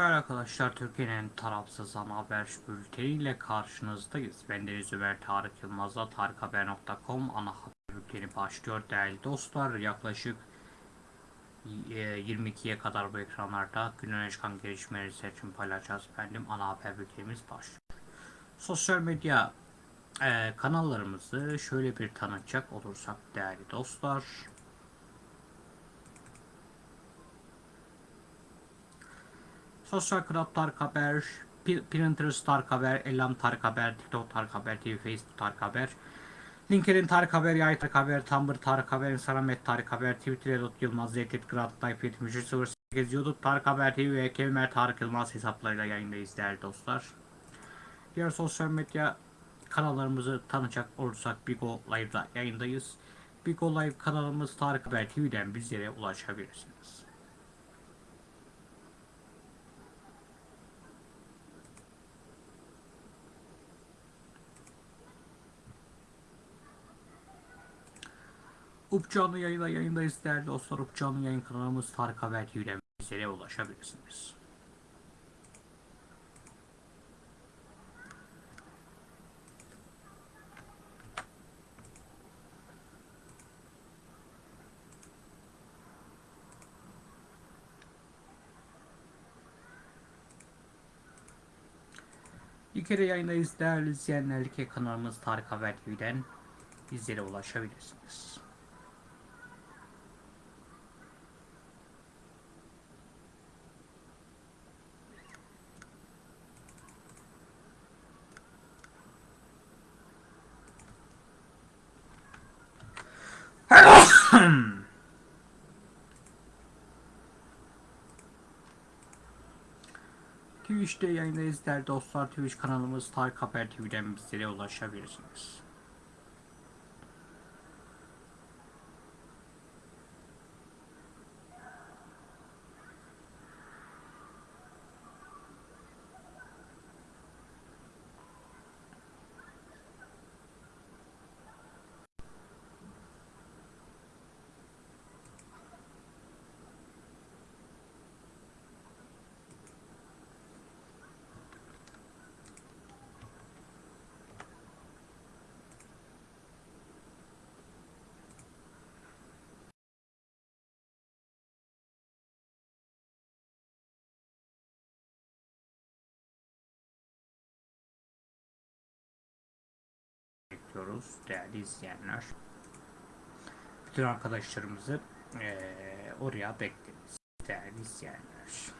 Değerli arkadaşlar Türkiye'nin tarafsız ana haber bülteniyle karşınızdayız. Ben Deniz Ömer Tarık Yılmaz'la tarikhaber.com ana haber bülteni başlıyor. Değerli dostlar yaklaşık e, 22'ye kadar bu ekranlarda günün çıkan gelişmeleri seçim paylaşacağız. Efendim ana haber bültenimiz başlıyor. Sosyal medya e, kanallarımızı şöyle bir tanıtacak olursak değerli dostlar. Sosyal Club Tarık Haber, P- Pinterest Tarık Haber, Elam Tarık Haber, TikTok Tarık Haber, TV, Facebook Tarık Haber, LinkedIn Tarık Haber, Yay Tarık Haber, Tumblr Tarık Haber, Instagram et Tarık Haber, Twitter Edot Yılmaz, Zeytit Grad, Type 7308, YouTube Tarık Haber TV ve Kevimer Tarık Yılmaz hesaplarıyla yayındayız değerli dostlar. Diğer sosyal medya kanallarımızı tanıyacak olursak Bigo Live'da yayındayız. Bigo Live kanalımız Tarık Haber TV'den bizlere ulaşabilirsiniz. Up canlı yayında yayındayız değerli dostlar. Up canlı yayın kanalımız Tarık Haber TV'den bizlere ulaşabilirsiniz. Bir kere yayındayız değerli izleyenler. Kanalımız Tarık Haber TV'den bizlere ulaşabilirsiniz. Twitch'te yayındayız değerli dostlar. Twitch kanalımız Tarık Haber TV'den bizlere ulaşabilirsiniz. Bekliyoruz değerli izleyenler. Bütün arkadaşlarımızı eee, oraya bekleriz değerli izleyenler.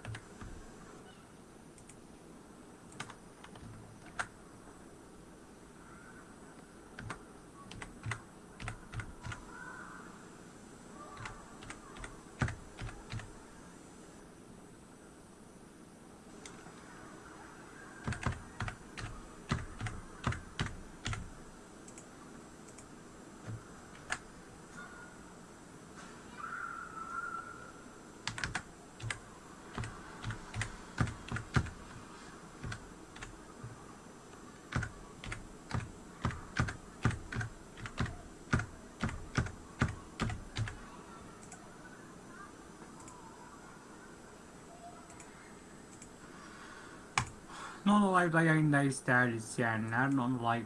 Non Live'da yayındayız değerli izleyenler. Non Live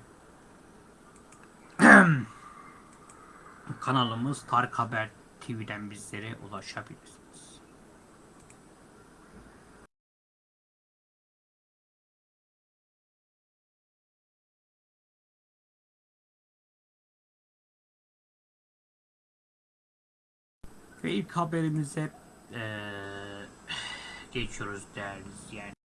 kanalımız Tarık Haber TV'den bizlere ulaşabilirsiniz. Ve ilk haberimize eee, geçiyoruz değerli izleyenler.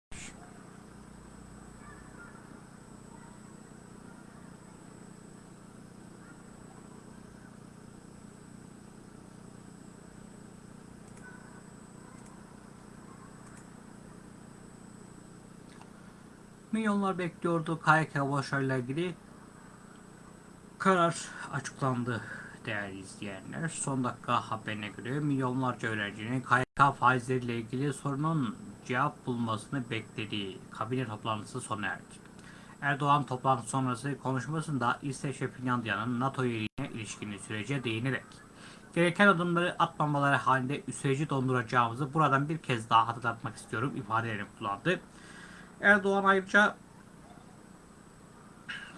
Milyonlar bekliyordu KYK başarıyla ilgili karar açıklandı değerli izleyenler. Son dakika haberine göre milyonlarca öğrencinin KYK faizleriyle ilgili sorunun cevap bulmasını beklediği kabine toplantısı sona erdi. Erdoğan toplantı sonrası konuşmasında İsveç ve Finlandiya'nın NATO üyeliğine ilişkin sürece değinerek gereken adımları atmamaları halinde süreci donduracağımızı buradan bir kez daha hatırlatmak istiyorum ifadelerini kullandı. Erdoğan ayrıca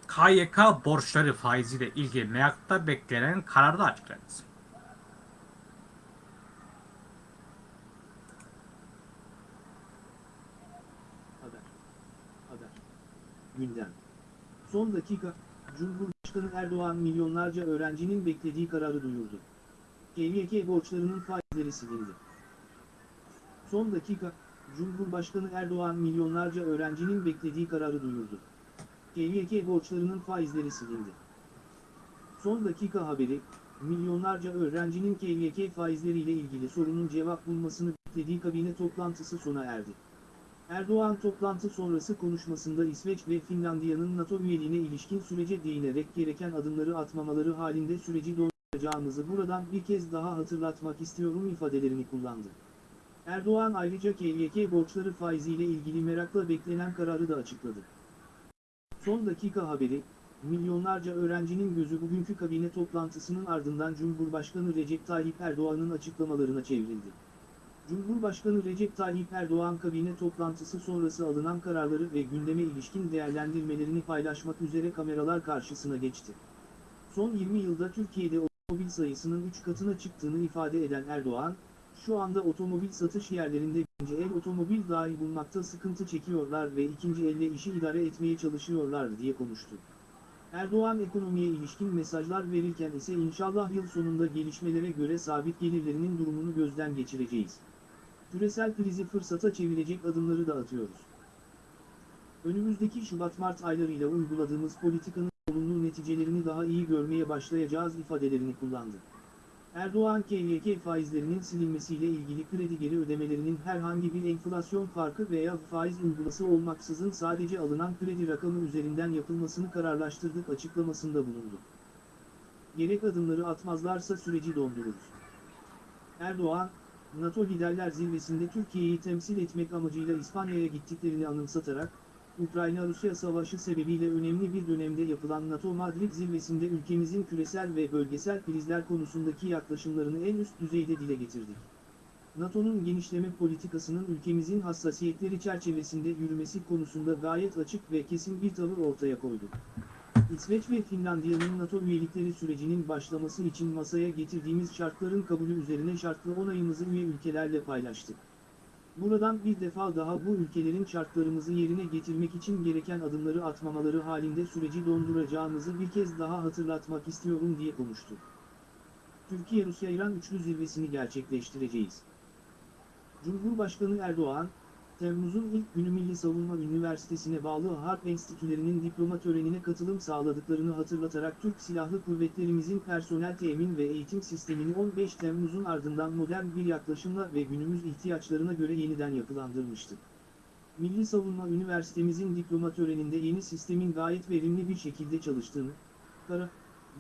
KYK borçları faiziyle ilgili meyakta beklenen kararı da açıkladı. Haber. Haber. Gündem. Son dakika, Cumhurbaşkanı Erdoğan milyonlarca öğrencinin beklediği kararı duyurdu. KYK borçlarının faizleri silindi. Son dakika, Cumhurbaşkanı Erdoğan milyonlarca öğrencinin beklediği kararı duyurdu. KYK borçlarının faizleri silindi. Son dakika haberi, milyonlarca öğrencinin KYK faizleriyle ilgili sorunun cevap bulmasını beklediği kabine toplantısı sona erdi. Erdoğan toplantı sonrası konuşmasında İsveç ve Finlandiya'nın NATO üyeliğine ilişkin sürece değinerek gereken adımları atmamaları halinde süreci donduracağımızı buradan bir kez daha hatırlatmak istiyorum ifadelerini kullandı. Erdoğan ayrıca KYK borçları faiziyle ilgili merakla beklenen kararı da açıkladı. Son dakika haberi, milyonlarca öğrencinin gözü bugünkü kabine toplantısının ardından Cumhurbaşkanı Recep Tayyip Erdoğan'ın açıklamalarına çevrildi. Cumhurbaşkanı Recep Tayyip Erdoğan kabine toplantısı sonrası alınan kararları ve gündeme ilişkin değerlendirmelerini paylaşmak üzere kameralar karşısına geçti. Son 20 yılda Türkiye'de otomobil sayısının 3 katına çıktığını ifade eden Erdoğan, şu anda otomobil satış yerlerinde birinci el otomobil dahi bulmakta sıkıntı çekiyorlar ve ikinci elle işi idare etmeye çalışıyorlar diye konuştu. Erdoğan ekonomiye ilişkin mesajlar verirken ise inşallah yıl sonunda gelişmelere göre sabit gelirlerinin durumunu gözden geçireceğiz. Küresel krizi fırsata çevirecek adımları da atıyoruz. Önümüzdeki Şubat-Mart aylarıyla uyguladığımız politikanın olumlu neticelerini daha iyi görmeye başlayacağız ifadelerini kullandı. Erdoğan KYK faizlerinin silinmesiyle ilgili kredi geri ödemelerinin herhangi bir enflasyon farkı veya faiz uygulaması olmaksızın sadece alınan kredi rakamı üzerinden yapılmasını kararlaştırdık açıklamasında bulundu. Gerek adımları atmazlarsa süreci dondururuz. Erdoğan, NATO Liderler Zirvesi'nde Türkiye'yi temsil etmek amacıyla İspanya'ya gittiklerini anımsatarak, Ukrayna-Rusya savaşı sebebiyle önemli bir dönemde yapılan NATO Madrid zirvesinde ülkemizin küresel ve bölgesel krizler konusundaki yaklaşımlarını en üst düzeyde dile getirdik. NATO'nun genişleme politikasının ülkemizin hassasiyetleri çerçevesinde yürümesi konusunda gayet açık ve kesin bir tavır ortaya koyduk. İsveç ve Finlandiya'nın NATO üyelikleri sürecinin başlaması için masaya getirdiğimiz şartların kabulü üzerine şartlı onayımızı üye ülkelerle paylaştık. Buradan bir defa daha bu ülkelerin şartlarımızı yerine getirmek için gereken adımları atmamaları halinde süreci donduracağımızı bir kez daha hatırlatmak istiyorum diye konuştu. Türkiye-Rusya-İran üçlü zirvesini gerçekleştireceğiz. Cumhurbaşkanı Erdoğan, Temmuz'un ilk günü Milli Savunma Üniversitesi'ne bağlı Harp Enstitülerinin diploma törenine katılım sağladıklarını hatırlatarak Türk Silahlı Kuvvetlerimizin personel temin ve eğitim sistemini 15 Temmuz'un ardından modern bir yaklaşımla ve günümüz ihtiyaçlarına göre yeniden yapılandırmıştı. Milli Savunma Üniversitemizin diploma töreninde yeni sistemin gayet verimli bir şekilde çalıştığını, kara,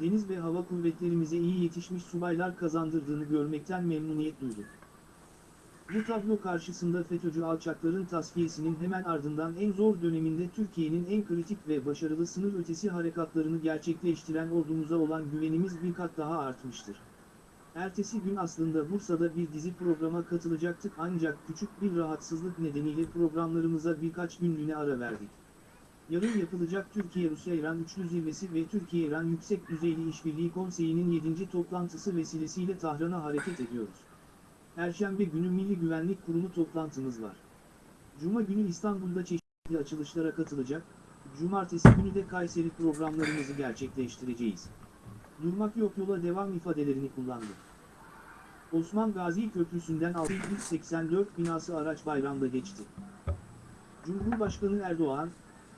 deniz ve hava kuvvetlerimize iyi yetişmiş subaylar kazandırdığını görmekten memnuniyet duyduk. Bu tablo karşısında FETÖ'cü alçakların tasfiyesinin hemen ardından en zor döneminde Türkiye'nin en kritik ve başarılı sınır ötesi harekatlarını gerçekleştiren ordumuza olan güvenimiz bir kat daha artmıştır. Ertesi gün aslında Bursa'da bir dizi programa katılacaktık ancak küçük bir rahatsızlık nedeniyle programlarımıza birkaç günlüğüne ara verdik. Yarın yapılacak Türkiye-Rusya-İran Üçlü Zirvesi ve Türkiye-İran Yüksek Düzeyli İşbirliği Konseyi'nin 7. toplantısı vesilesiyle Tahran'a hareket ediyoruz. Perşembe günü Milli Güvenlik Kurulu toplantımız var. Cuma günü İstanbul'da çeşitli açılışlara katılacak, Cumartesi günü de Kayseri programlarımızı gerçekleştireceğiz. Durmak yok yola devam ifadelerini kullandı. Osman Gazi Köprüsü'nden 684 binası araç bayramda geçti. Cumhurbaşkanı Erdoğan,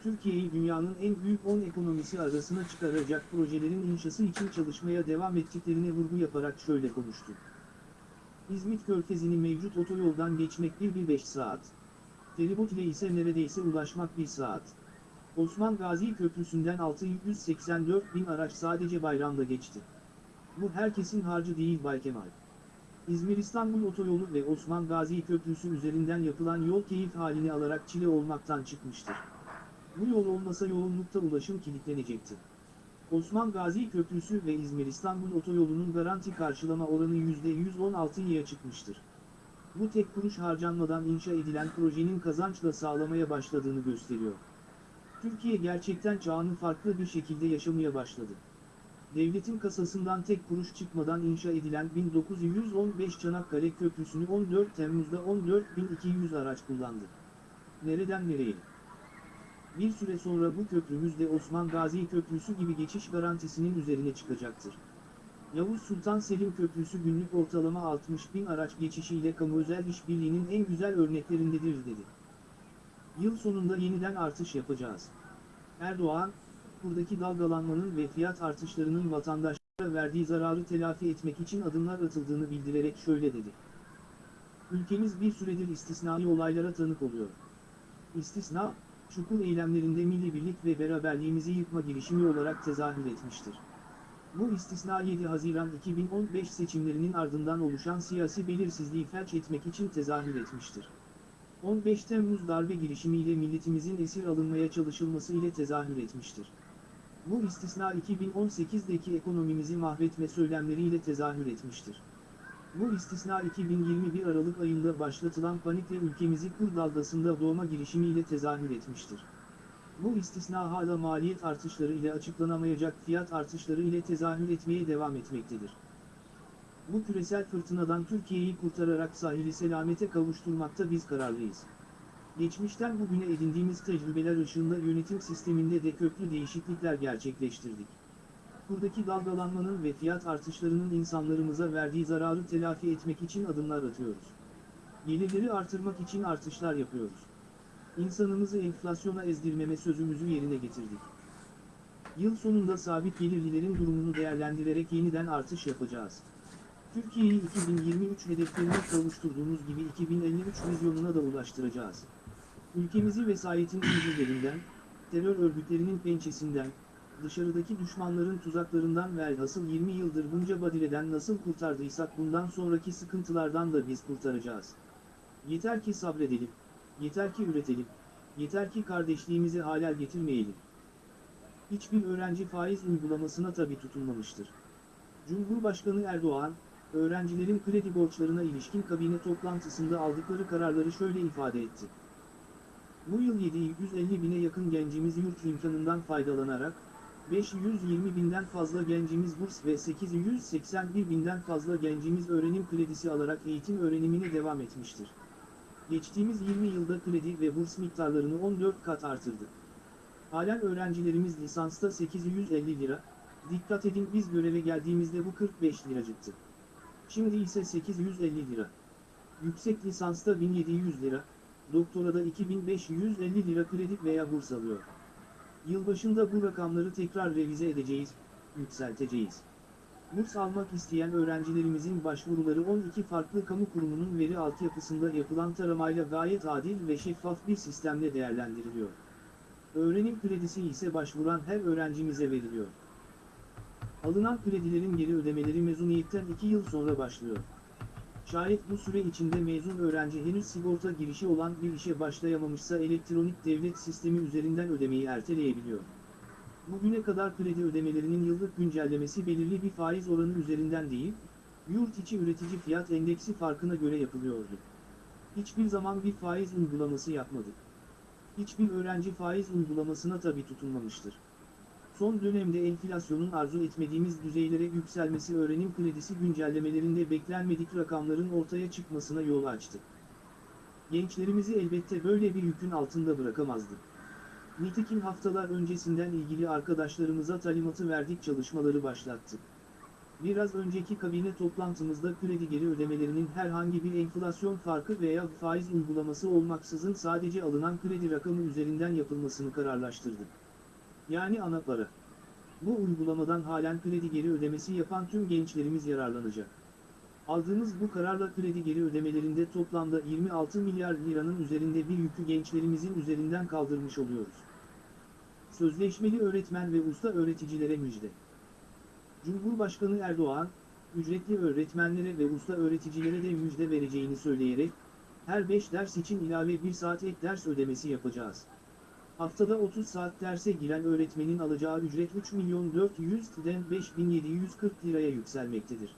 Türkiye'yi dünyanın en büyük 10 ekonomisi arasına çıkaracak projelerin inşası için çalışmaya devam ettiklerine vurgu yaparak şöyle konuştu. İzmit Körfezi'ni mevcut otoyoldan geçmek 1-1-5 saat. Feribot ile ise neredeyse ulaşmak 1 saat. Osman Gazi Köprüsü'nden 684 bin araç sadece bayramda geçti. Bu herkesin harcı değil Bay Kemal. İzmir-İstanbul otoyolu ve Osman Gazi Köprüsü üzerinden yapılan yol keyif halini alarak çile olmaktan çıkmıştır. Bu yol olmasa yoğunlukta ulaşım kilitlenecekti. Osman Gazi Köprüsü ve İzmir-İstanbul otoyolunun garanti karşılama oranı %116'ya çıkmıştır. Bu tek kuruş harcanmadan inşa edilen projenin kazançla sağlamaya başladığını gösteriyor. Türkiye gerçekten çağını farklı bir şekilde yaşamaya başladı. Devletin kasasından tek kuruş çıkmadan inşa edilen 1915 Çanakkale Köprüsü'nü 14 Temmuz'da 14.200 araç kullandı. Nereden nereye? Bir süre sonra bu köprümüz de Osman Gazi Köprüsü gibi geçiş garantisinin üzerine çıkacaktır. Yavuz Sultan Selim Köprüsü günlük ortalama 60 bin araç geçişiyle kamu özel işbirliğinin en güzel örneklerindedir dedi. Yıl sonunda yeniden artış yapacağız. Erdoğan, buradaki dalgalanmanın ve fiyat artışlarının vatandaşlara verdiği zararı telafi etmek için adımlar atıldığını bildirerek şöyle dedi. Ülkemiz bir süredir istisnai olaylara tanık oluyor. İstisna, çukur eylemlerinde milli birlik ve beraberliğimizi yıkma girişimi olarak tezahür etmiştir. Bu istisna 7 Haziran 2015 seçimlerinin ardından oluşan siyasi belirsizliği felç etmek için tezahür etmiştir. 15 Temmuz darbe girişimiyle milletimizin esir alınmaya çalışılması ile tezahür etmiştir. Bu istisna 2018'deki ekonomimizi mahvetme söylemleriyle tezahür etmiştir. Bu istisna 2021 Aralık ayında başlatılan panikle ülkemizi kur dalgasında doğma girişimiyle tezahür etmiştir. Bu istisna hala maliyet artışları ile açıklanamayacak fiyat artışları ile tezahür etmeye devam etmektedir. Bu küresel fırtınadan Türkiye'yi kurtararak sahili selamete kavuşturmakta biz kararlıyız. Geçmişten bugüne edindiğimiz tecrübeler ışığında yönetim sisteminde de köklü değişiklikler gerçekleştirdik. Buradaki dalgalanmanın ve fiyat artışlarının insanlarımıza verdiği zararı telafi etmek için adımlar atıyoruz. Gelirleri artırmak için artışlar yapıyoruz. İnsanımızı enflasyona ezdirmeme sözümüzü yerine getirdik. Yıl sonunda sabit gelirlilerin durumunu değerlendirerek yeniden artış yapacağız. Türkiye'yi 2023 hedeflerine kavuşturduğumuz gibi 2053 vizyonuna da ulaştıracağız. Ülkemizi vesayetin incirlerinden, terör örgütlerinin pençesinden, dışarıdaki düşmanların tuzaklarından velhasıl 20 yıldır bunca badireden nasıl kurtardıysak bundan sonraki sıkıntılardan da biz kurtaracağız. Yeter ki sabredelim, yeter ki üretelim, yeter ki kardeşliğimizi halel getirmeyelim. Hiçbir öğrenci faiz uygulamasına tabi tutulmamıştır. Cumhurbaşkanı Erdoğan, öğrencilerin kredi borçlarına ilişkin kabine toplantısında aldıkları kararları şöyle ifade etti. Bu yıl 750 bine yakın gencimiz yurt imkanından faydalanarak, 520 binden fazla gencimiz burs ve 881 binden fazla gencimiz öğrenim kredisi alarak eğitim öğrenimine devam etmiştir. Geçtiğimiz 20 yılda kredi ve burs miktarlarını 14 kat artırdık. Halen öğrencilerimiz lisansta 850 lira, dikkat edin biz göreve geldiğimizde bu 45 liracıktı. Şimdi ise 850 lira. Yüksek lisansta 1700 lira, doktorada 2550 lira kredi veya burs alıyor. Yılbaşında bu rakamları tekrar revize edeceğiz, yükselteceğiz. Burs almak isteyen öğrencilerimizin başvuruları 12 farklı kamu kurumunun veri altyapısında yapılan taramayla gayet adil ve şeffaf bir sistemle değerlendiriliyor. Öğrenim kredisi ise başvuran her öğrencimize veriliyor. Alınan kredilerin geri ödemeleri mezuniyetten 2 yıl sonra başlıyor. Şayet bu süre içinde mezun öğrenci henüz sigorta girişi olan bir işe başlayamamışsa elektronik devlet sistemi üzerinden ödemeyi erteleyebiliyor. Bugüne kadar kredi ödemelerinin yıllık güncellemesi belirli bir faiz oranı üzerinden değil, yurt içi üretici fiyat endeksi farkına göre yapılıyordu. Hiçbir zaman bir faiz uygulaması yapmadık. Hiçbir öğrenci faiz uygulamasına tabi tutulmamıştır. Son dönemde enflasyonun arzu etmediğimiz düzeylere yükselmesi öğrenim kredisi güncellemelerinde beklenmedik rakamların ortaya çıkmasına yol açtı. Gençlerimizi elbette böyle bir yükün altında bırakamazdık. Nitekim haftalar öncesinden ilgili arkadaşlarımıza talimatı verdik çalışmaları başlattık. Biraz önceki kabine toplantımızda kredi geri ödemelerinin herhangi bir enflasyon farkı veya faiz uygulaması olmaksızın sadece alınan kredi rakamı üzerinden yapılmasını kararlaştırdık. Yani ana para. Bu uygulamadan halen kredi geri ödemesi yapan tüm gençlerimiz yararlanacak. Aldığımız bu kararla kredi geri ödemelerinde toplamda 26 milyar liranın üzerinde bir yükü gençlerimizin üzerinden kaldırmış oluyoruz. Sözleşmeli öğretmen ve usta öğreticilere müjde. Cumhurbaşkanı Erdoğan, ücretli öğretmenlere ve usta öğreticilere de müjde vereceğini söyleyerek, her 5 ders için ilave 1 saat ek ders ödemesi yapacağız. Haftada 30 saat derse giren öğretmenin alacağı ücret 3 milyon 400'den 5740 liraya yükselmektedir.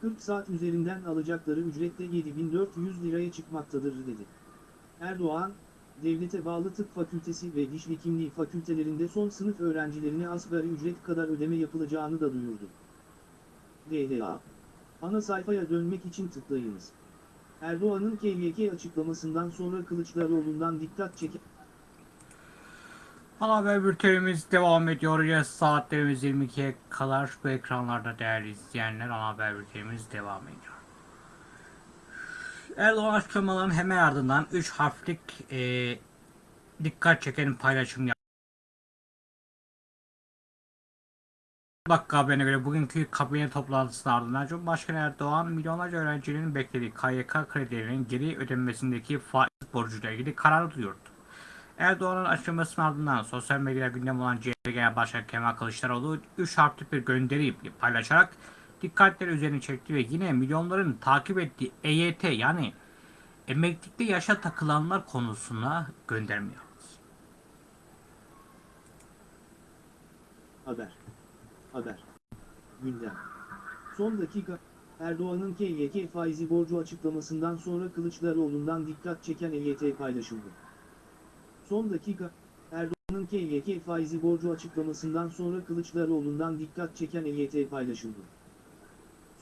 40 saat üzerinden alacakları ücret de 7400 liraya çıkmaktadır dedi. Erdoğan, devlete bağlı tıp fakültesi ve diş hekimliği fakültelerinde son sınıf öğrencilerine asgari ücret kadar ödeme yapılacağını da duyurdu. DHA Ana sayfaya dönmek için tıklayınız. Erdoğan'ın KYK açıklamasından sonra Kılıçdaroğlu'ndan dikkat çeken haber bültenimiz devam ediyor. Ya saatlerimiz 22'ye kadar bu ekranlarda değerli izleyenler ana haber bültenimiz devam ediyor. Erdoğan açıklamaların hemen ardından 3 harflik e, dikkat çeken paylaşım yaptı. Dakika haberine göre bugünkü kabine toplantısının ardından Cumhurbaşkanı Erdoğan milyonlarca öğrencinin beklediği KYK kredilerinin geri ödenmesindeki faiz borcuyla ilgili kararı duyurdu. Erdoğan'ın açıklamasının ardından sosyal medyada gündem olan CHP Genel Başkanı Kemal Kılıçdaroğlu 3 harfli bir gönderi paylaşarak dikkatleri üzerine çekti ve yine milyonların takip ettiği EYT yani emeklilikte yaşa takılanlar konusuna gönderme yaptı. Haber. Haber. Gündem. Son dakika, Erdoğan'ın KYK faizi borcu açıklamasından sonra Kılıçdaroğlu'ndan dikkat çeken EYT paylaşıldı. Son dakika, Erdoğan'ın KYK faizi borcu açıklamasından sonra Kılıçdaroğlu'ndan dikkat çeken EYT paylaşıldı.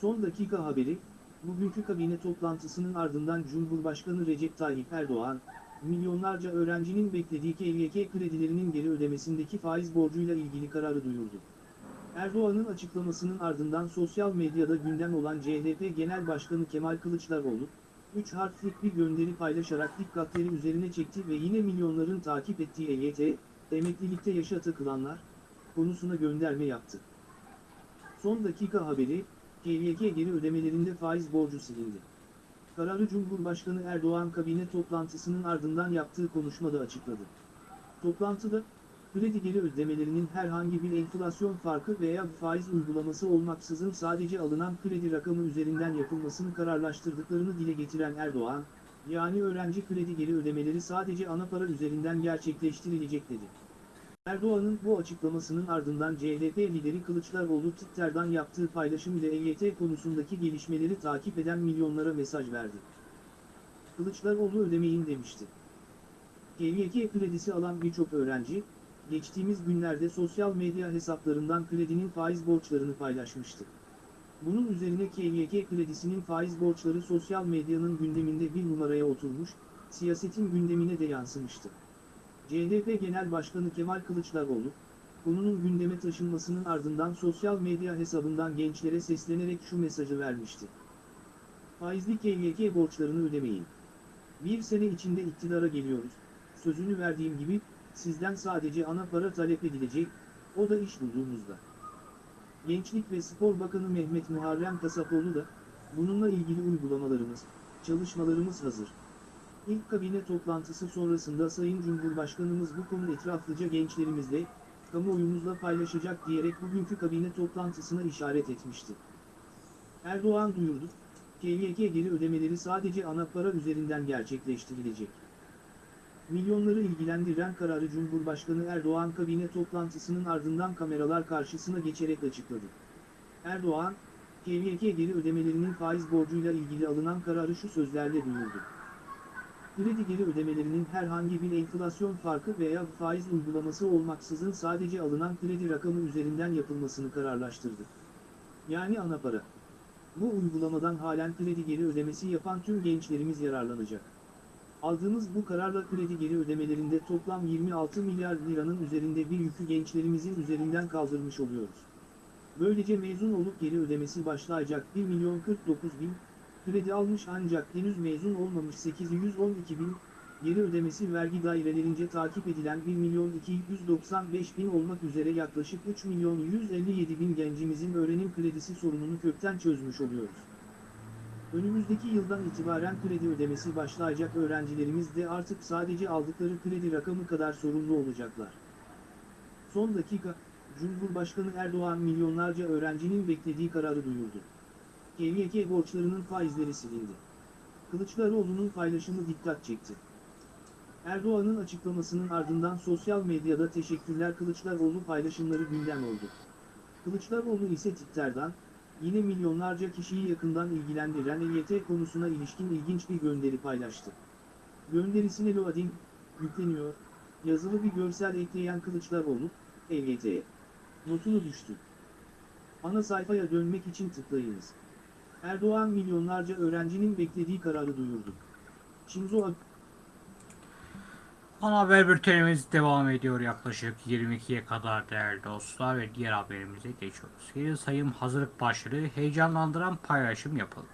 Son dakika haberi, bugünkü kabine toplantısının ardından Cumhurbaşkanı Recep Tayyip Erdoğan, milyonlarca öğrencinin beklediği KYK kredilerinin geri ödemesindeki faiz borcuyla ilgili kararı duyurdu. Erdoğan'ın açıklamasının ardından sosyal medyada gündem olan CHP Genel Başkanı Kemal Kılıçdaroğlu, 3 harflik bir gönderi paylaşarak dikkatleri üzerine çekti ve yine milyonların takip ettiği EYT, emeklilikte yaşa takılanlar, konusuna gönderme yaptı. Son dakika haberi, KYK geri ödemelerinde faiz borcu silindi. Kararı Cumhurbaşkanı Erdoğan kabine toplantısının ardından yaptığı konuşmada açıkladı. Toplantıda, kredi geri ödemelerinin herhangi bir enflasyon farkı veya faiz uygulaması olmaksızın sadece alınan kredi rakamı üzerinden yapılmasını kararlaştırdıklarını dile getiren Erdoğan, yani öğrenci kredi geri ödemeleri sadece ana para üzerinden gerçekleştirilecek dedi. Erdoğan'ın bu açıklamasının ardından CHP lideri Kılıçdaroğlu Twitter'dan yaptığı paylaşım ile EYT konusundaki gelişmeleri takip eden milyonlara mesaj verdi. Kılıçdaroğlu ödemeyin demişti. KYK kredisi alan birçok öğrenci, geçtiğimiz günlerde sosyal medya hesaplarından kredinin faiz borçlarını paylaşmıştı. Bunun üzerine KYK kredisinin faiz borçları sosyal medyanın gündeminde bir numaraya oturmuş, siyasetin gündemine de yansımıştı. CHP Genel Başkanı Kemal Kılıçdaroğlu, konunun gündeme taşınmasının ardından sosyal medya hesabından gençlere seslenerek şu mesajı vermişti. Faizli KYK borçlarını ödemeyin. Bir sene içinde iktidara geliyoruz, sözünü verdiğim gibi, sizden sadece ana para talep edilecek, o da iş bulduğunuzda. Gençlik ve Spor Bakanı Mehmet Muharrem Kasapoğlu da, bununla ilgili uygulamalarımız, çalışmalarımız hazır. İlk kabine toplantısı sonrasında Sayın Cumhurbaşkanımız bu konu etraflıca gençlerimizle, kamuoyumuzla paylaşacak diyerek bugünkü kabine toplantısına işaret etmişti. Erdoğan duyurdu, KYK geri ödemeleri sadece ana para üzerinden gerçekleştirilecek. Milyonları ilgilendiren kararı Cumhurbaşkanı Erdoğan kabine toplantısının ardından kameralar karşısına geçerek açıkladı. Erdoğan, KYK geri ödemelerinin faiz borcuyla ilgili alınan kararı şu sözlerle duyurdu. Kredi geri ödemelerinin herhangi bir enflasyon farkı veya faiz uygulaması olmaksızın sadece alınan kredi rakamı üzerinden yapılmasını kararlaştırdı. Yani ana para. Bu uygulamadan halen kredi geri ödemesi yapan tüm gençlerimiz yararlanacak. Aldığımız bu kararla kredi geri ödemelerinde toplam 26 milyar liranın üzerinde bir yükü gençlerimizin üzerinden kaldırmış oluyoruz. Böylece mezun olup geri ödemesi başlayacak 1 milyon 49 bin, kredi almış ancak henüz mezun olmamış 812 bin, geri ödemesi vergi dairelerince takip edilen 1 milyon 295 bin olmak üzere yaklaşık 3 milyon 157 bin gencimizin öğrenim kredisi sorununu kökten çözmüş oluyoruz. Önümüzdeki yıldan itibaren kredi ödemesi başlayacak öğrencilerimiz de artık sadece aldıkları kredi rakamı kadar sorumlu olacaklar. Son dakika, Cumhurbaşkanı Erdoğan milyonlarca öğrencinin beklediği kararı duyurdu. KYK borçlarının faizleri silindi. Kılıçdaroğlu'nun paylaşımı dikkat çekti. Erdoğan'ın açıklamasının ardından sosyal medyada teşekkürler Kılıçdaroğlu paylaşımları gündem oldu. Kılıçdaroğlu ise Twitter'dan, yine milyonlarca kişiyi yakından ilgilendiren EYT konusuna ilişkin ilginç bir gönderi paylaştı. Gönderisine loading, yükleniyor, yazılı bir görsel ekleyen Kılıçdaroğlu, EYT'ye notunu düştü. Ana sayfaya dönmek için tıklayınız. Erdoğan milyonlarca öğrencinin beklediği kararı duyurdu. Shinzo Ana haber bültenimiz devam ediyor yaklaşık 22'ye kadar değerli dostlar ve diğer haberimize geçiyoruz. Geri sayım hazırlık başlığı heyecanlandıran paylaşım yapıldı.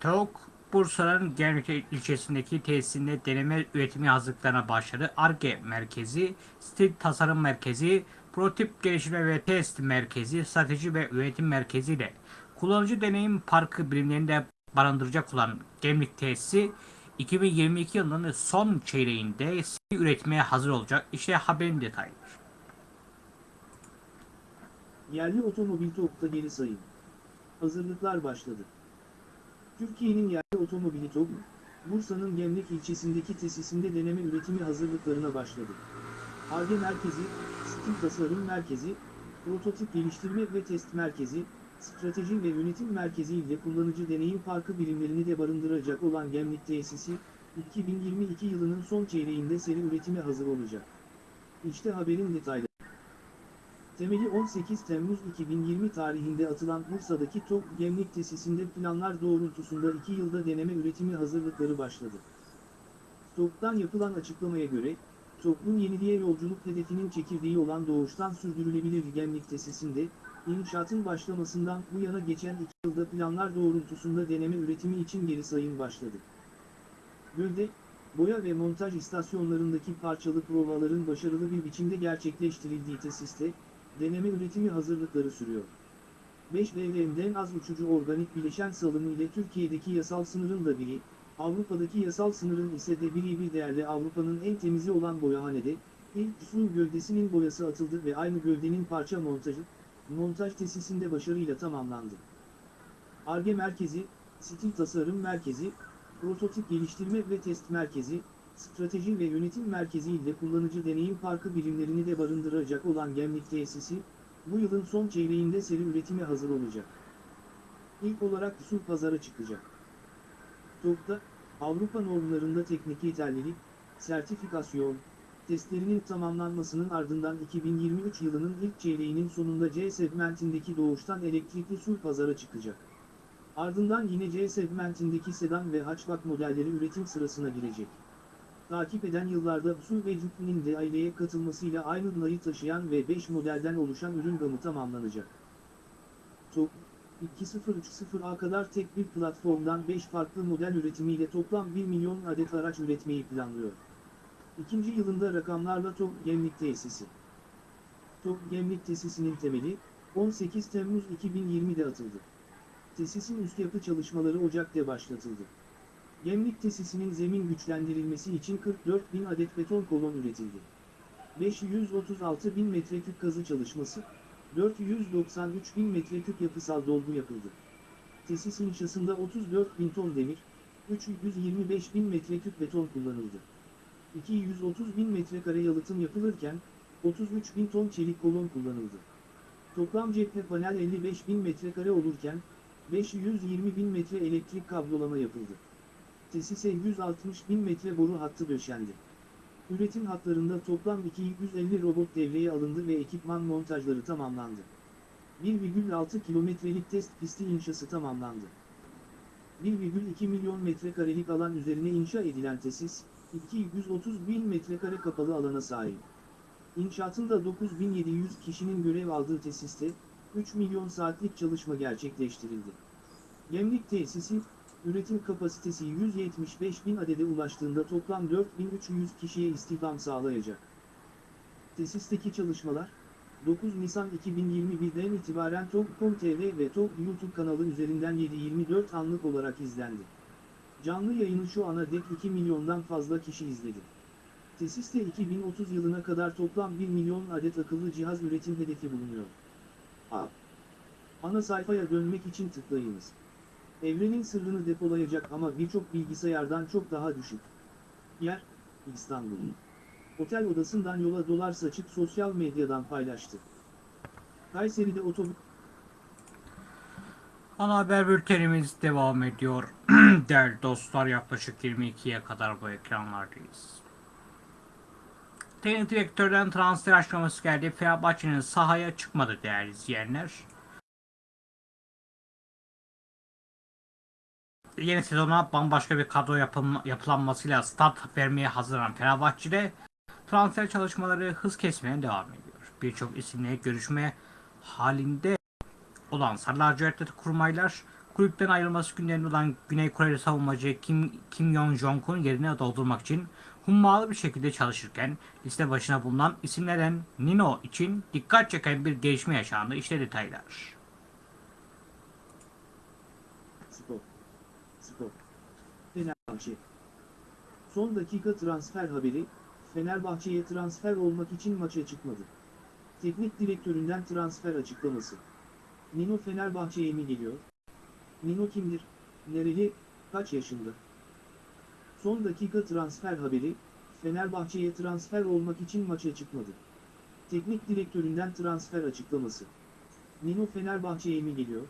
TOK Bursa'nın Gemlik ilçesindeki tesisinde deneme üretimi hazırlıklarına başladı. ARGE merkezi, stil tasarım merkezi, prototip geliştirme ve test merkezi, strateji ve üretim merkezi ile kullanıcı deneyim parkı birimlerinde barındıracak olan Gemlik tesisi 2022 yılının son çeyreğinde seri üretmeye hazır olacak. İşte haberin detayları. Yerli otomobil TOG'da geri sayım. Hazırlıklar başladı. Türkiye'nin yerli otomobili TOG, Bursa'nın Gemlik ilçesindeki tesisinde deneme üretimi hazırlıklarına başladı. ARGE Merkezi, Stil Tasarım Merkezi, Prototip Geliştirme ve Test Merkezi, Strateji ve Yönetim Merkezi ile kullanıcı deneyim parkı birimlerini de barındıracak olan Gemlik tesisi, 2022 yılının son çeyreğinde seri üretime hazır olacak. İşte haberin detayları. Temeli 18 Temmuz 2020 tarihinde atılan Bursa'daki TOG Gemlik tesisinde planlar doğrultusunda 2 yılda deneme üretimi hazırlıkları başladı. TOG'dan yapılan açıklamaya göre, TOG'un yeniliğe yolculuk hedefinin çekirdeği olan doğuştan sürdürülebilir Gemlik tesisinde, inşaatın başlamasından bu yana geçen 2 yılda planlar doğrultusunda deneme üretimi için geri sayım başladı. Gölde, boya ve montaj istasyonlarındaki parçalı provaların başarılı bir biçimde gerçekleştirildiği tesiste, deneme üretimi hazırlıkları sürüyor. 5 BVM'den az uçucu organik bileşen salımı ile Türkiye'deki yasal sınırın da biri, Avrupa'daki yasal sınırın ise de biri bir değerli Avrupa'nın en temizi olan boyahanede, ilk su gövdesinin boyası atıldı ve aynı gövdenin parça montajı, montaj tesisinde başarıyla tamamlandı. ARGE Merkezi, Stil Tasarım Merkezi, Prototip Geliştirme ve Test Merkezi, Strateji ve Yönetim Merkezi ile kullanıcı deneyim parkı birimlerini de barındıracak olan Gemlik tesisi, bu yılın son çeyreğinde seri üretime hazır olacak. İlk olarak su pazara çıkacak. TOG'da, Avrupa normlarında teknik yeterlilik, sertifikasyon, testlerinin tamamlanmasının ardından 2023 yılının ilk çeyreğinin sonunda C segmentindeki doğuştan elektrikli su pazara çıkacak. Ardından yine C segmentindeki sedan ve hatchback modelleri üretim sırasına girecek. Takip eden yıllarda Usul ve Cüplin'in de aileye katılmasıyla aynı adayı taşıyan ve 5 modelden oluşan ürün gamı tamamlanacak. TOG, 2030'a kadar tek bir platformdan 5 farklı model üretimiyle toplam 1 milyon adet araç üretmeyi planlıyor. İkinci yılında rakamlarla TOG Gemlik Tesisi. TOG Gemlik Tesisi'nin temeli, 18 Temmuz 2020'de atıldı. Tesisin üst yapı çalışmaları Ocak'ta başlatıldı. Gemlik tesisinin zemin güçlendirilmesi için 44 bin adet beton kolon üretildi. 536 bin metreküp kazı çalışması, 493 bin metreküp yapısal dolgu yapıldı. Tesis inşasında 34 bin ton demir, 325 bin metreküp beton kullanıldı. 230 bin metrekare yalıtım yapılırken, 33 bin ton çelik kolon kullanıldı. Toplam cephe panel 55 bin metrekare olurken, 520 bin metre elektrik kablolama yapıldı. Tesise 160 bin metre boru hattı döşendi. Üretim hatlarında toplam 250 robot devreye alındı ve ekipman montajları tamamlandı. 1,6 kilometrelik test pisti inşası tamamlandı. 1,2 milyon metrekarelik alan üzerine inşa edilen tesis, 230 bin metrekare kapalı alana sahip. İnşaatında 9700 kişinin görev aldığı tesiste, 3 milyon saatlik çalışma gerçekleştirildi. Gemlik tesisi, üretim kapasitesi 175 bin adede ulaştığında toplam 4300 kişiye istihdam sağlayacak. Tesisteki çalışmalar, 9 Nisan 2021'den itibaren Top.com TV ve Top YouTube kanalı üzerinden 7-24 anlık olarak izlendi. Canlı yayını şu ana dek 2 milyondan fazla kişi izledi. Tesiste 2030 yılına kadar toplam 1 milyon adet akıllı cihaz üretim hedefi bulunuyor. A. Ana sayfaya dönmek için tıklayınız. Evrenin sırrını depolayacak ama birçok bilgisayardan çok daha düşük. Yer, İstanbul. Otel odasından yola dolar saçıp sosyal medyadan paylaştı. Kayseri'de otobüs Ana haber bültenimiz devam ediyor. Değerli dostlar yaklaşık 22'ye kadar bu ekranlardayız. Teknik direktörden transfer açıklaması geldi. Fenerbahçe'nin sahaya çıkmadı değerli izleyenler. Yeni sezona bambaşka bir kadro yapılanmasıyla start vermeye hazırlanan Fenerbahçe'de transfer çalışmaları hız kesmeye devam ediyor. Birçok isimle görüşme halinde olan Sarı Lacivertli kurmaylar kulüpten ayrılması günlerinde olan Güney Koreli savunmacı Kim, Kim Yong-jong'un yerine doldurmak için hummalı bir şekilde çalışırken liste başına bulunan isimlerden Nino için dikkat çeken bir gelişme yaşandı. İşte detaylar. Fenerbahçe. Son dakika transfer haberi, Fenerbahçe'ye transfer olmak için maça çıkmadı. Teknik direktöründen transfer açıklaması. Nino Fenerbahçe'ye mi geliyor? Nino kimdir? Nereli? Kaç yaşında? Son dakika transfer haberi, Fenerbahçe'ye transfer olmak için maça çıkmadı. Teknik direktöründen transfer açıklaması. Nino Fenerbahçe'ye mi geliyor?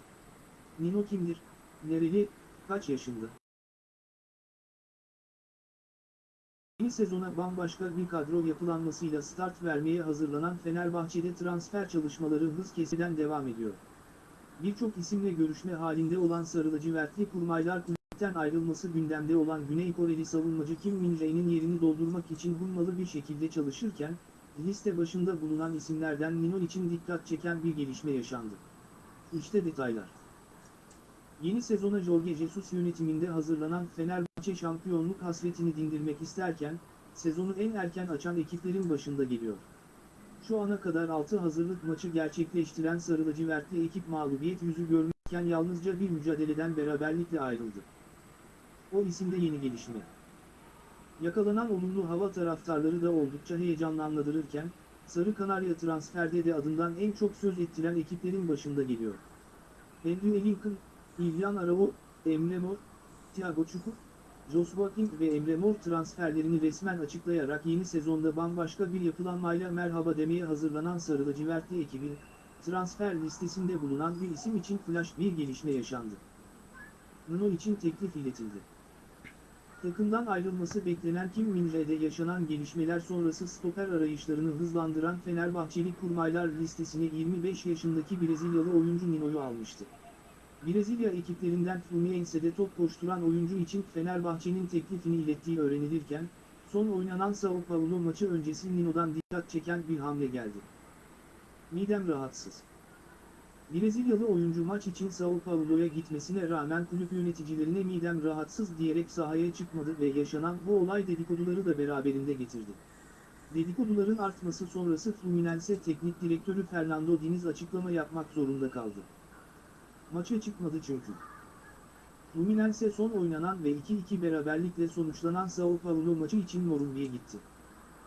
Nino kimdir? Nereli? Kaç yaşında? Yeni sezona bambaşka bir kadro yapılanmasıyla start vermeye hazırlanan Fenerbahçe'de transfer çalışmaları hız kesiden devam ediyor. Birçok isimle görüşme halinde olan sarılıcı vertli kurmaylar kulüpten ayrılması gündemde olan Güney Koreli savunmacı Kim Min Jae'nin yerini doldurmak için hummalı bir şekilde çalışırken, liste başında bulunan isimlerden Nino için dikkat çeken bir gelişme yaşandı. İşte detaylar. Yeni sezona Jorge Jesus yönetiminde hazırlanan Fenerbahçe şampiyonluk hasretini dindirmek isterken, sezonu en erken açan ekiplerin başında geliyor. Şu ana kadar 6 hazırlık maçı gerçekleştiren Sarı lacivertli ekip mağlubiyet yüzü görmüşken yalnızca bir mücadeleden beraberlikle ayrıldı. O isimde yeni gelişme. Yakalanan olumlu hava taraftarları da oldukça heyecanlandırırken, Sarı Kanarya transferde de adından en çok söz ettiren ekiplerin başında geliyor. Henry Lincoln, İlyan Arao, Emre Mor, Thiago Çukur, Joshua King ve Emre Mor transferlerini resmen açıklayarak yeni sezonda bambaşka bir yapılanmayla merhaba demeye hazırlanan Sarı lacivertli ekibi, transfer listesinde bulunan bir isim için flash bir gelişme yaşandı. Nuno için teklif iletildi. Takımdan ayrılması beklenen Kim Min-jae'de yaşanan gelişmeler sonrası stoper arayışlarını hızlandıran Fenerbahçeli kurmaylar listesine 25 yaşındaki Brezilyalı oyuncu Nino'yu almıştı. Brezilya ekiplerinden Fluminense'de top koşturan oyuncu için Fenerbahçe'nin teklifini ilettiği öğrenilirken, son oynanan Sao Paulo maçı öncesi Nino'dan dikkat çeken bir hamle geldi. Midem rahatsız. Brezilyalı oyuncu maç için Sao Paulo'ya gitmesine rağmen kulüp yöneticilerine midem rahatsız diyerek sahaya çıkmadı ve yaşanan bu olay dedikoduları da beraberinde getirdi. Dedikoduların artması sonrası Fluminense teknik direktörü Fernando Diniz açıklama yapmak zorunda kaldı. Maça çıkmadı çünkü. Fluminense son oynanan ve 2-2 beraberlikle sonuçlanan Sao Paulo maçı için Morumbi'ye gitti.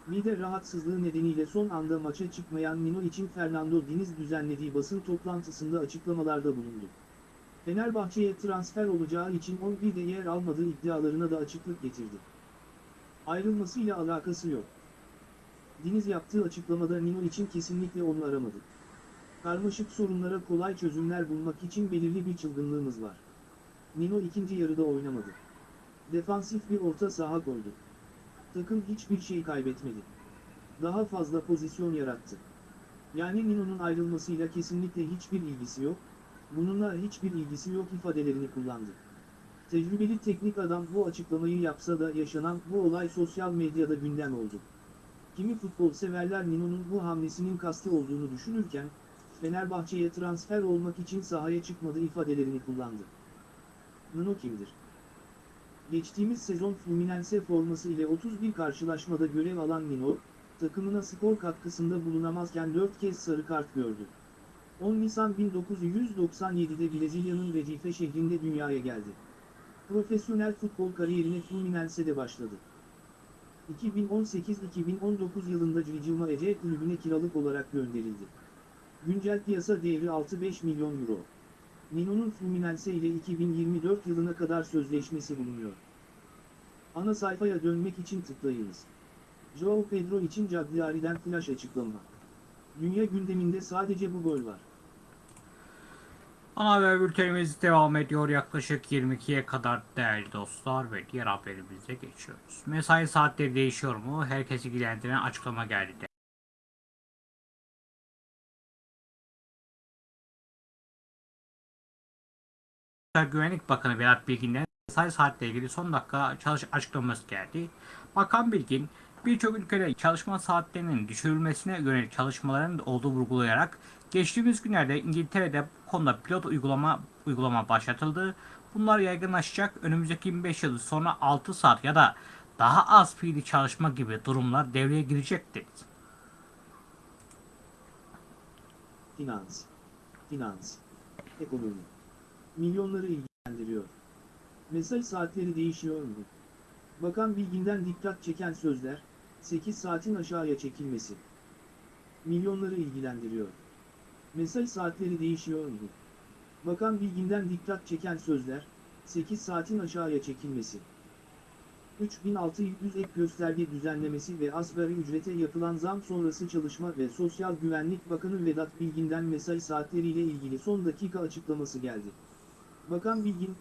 Mide rahatsızlığı nedeniyle son anda maça çıkmayan Nino için Fernando Diniz düzenlediği basın toplantısında açıklamalarda bulundu. Fenerbahçe'ye transfer olacağı için 11'de yer almadığı iddialarına da açıklık getirdi. Ayrılmasıyla alakası yok. Diniz yaptığı açıklamada Nino için kesinlikle onu aramadı. Karmaşık sorunlara kolay çözümler bulmak için belirli bir çılgınlığımız var. Nino ikinci yarıda oynamadı. Defansif bir orta saha koydu. Takım hiçbir şey kaybetmedi. Daha fazla pozisyon yarattı. Yani Nino'nun ayrılmasıyla kesinlikle hiçbir ilgisi yok, bununla hiçbir ilgisi yok ifadelerini kullandı. Tecrübeli teknik adam bu açıklamayı yapsa da yaşanan bu olay sosyal medyada gündem oldu. Kimi futbol severler Nino'nun bu hamlesinin kasti olduğunu düşünürken, Fenerbahçe'ye transfer olmak için sahaya çıkmadı ifadelerini kullandı. Nino kimdir? Geçtiğimiz sezon Fluminense forması ile 31 karşılaşmada görev alan Nino, takımına skor katkısında bulunamazken 4 kez sarı kart gördü. 10 Nisan 1997'de Brezilya'nın Recife şehrinde dünyaya geldi. Profesyonel futbol kariyerine Fluminense'de başladı. 2018-2019 yılında Cicilma Ece kulübüne kiralık olarak gönderildi. Güncel piyasa değeri 6-5 milyon euro. Nino'nun Fluminense ile 2024 yılına kadar sözleşmesi bulunuyor. Ana sayfaya dönmek için tıklayınız. Joao Pedro için Cagliari'den flash açıklama. Dünya gündeminde sadece bu gol var. Ana haber bültenimiz devam ediyor yaklaşık 22'ye kadar değerli dostlar ve diğer haberimize geçiyoruz. Mesai saatleri değişiyor mu? Herkesi ilgilendiren açıklama geldi. Güvenlik Bakanı Vedat Bilgin'den mesai saatle ilgili son dakika çalış açıklaması geldi. Bakan Bilgin, birçok ülkede çalışma saatlerinin düşürülmesine yönelik çalışmaların olduğu vurgulayarak geçtiğimiz günlerde İngiltere'de bu konuda pilot uygulama uygulama başlatıldı. Bunlar yaygınlaşacak. Önümüzdeki 25 yıl sonra 6 saat ya da daha az fiili çalışma gibi durumlar devreye girecek dedi. Finans, finans, ekonomi. Milyonları ilgilendiriyor. Mesai saatleri değişiyor mu? Bakan Bilgin'den dikkat çeken sözler, 8 saatin aşağıya çekilmesi. Milyonları ilgilendiriyor. Mesai saatleri değişiyor mu? Bakan Bilgin'den dikkat çeken sözler, 8 saatin aşağıya çekilmesi. 3600 ek gösterge düzenlemesi ve asgari ücrete yapılan zam sonrası Çalışma ve Sosyal Güvenlik Bakanı Vedat Bilgin'den mesai saatleriyle ilgili son dakika açıklaması geldi. Bakan Bilgin,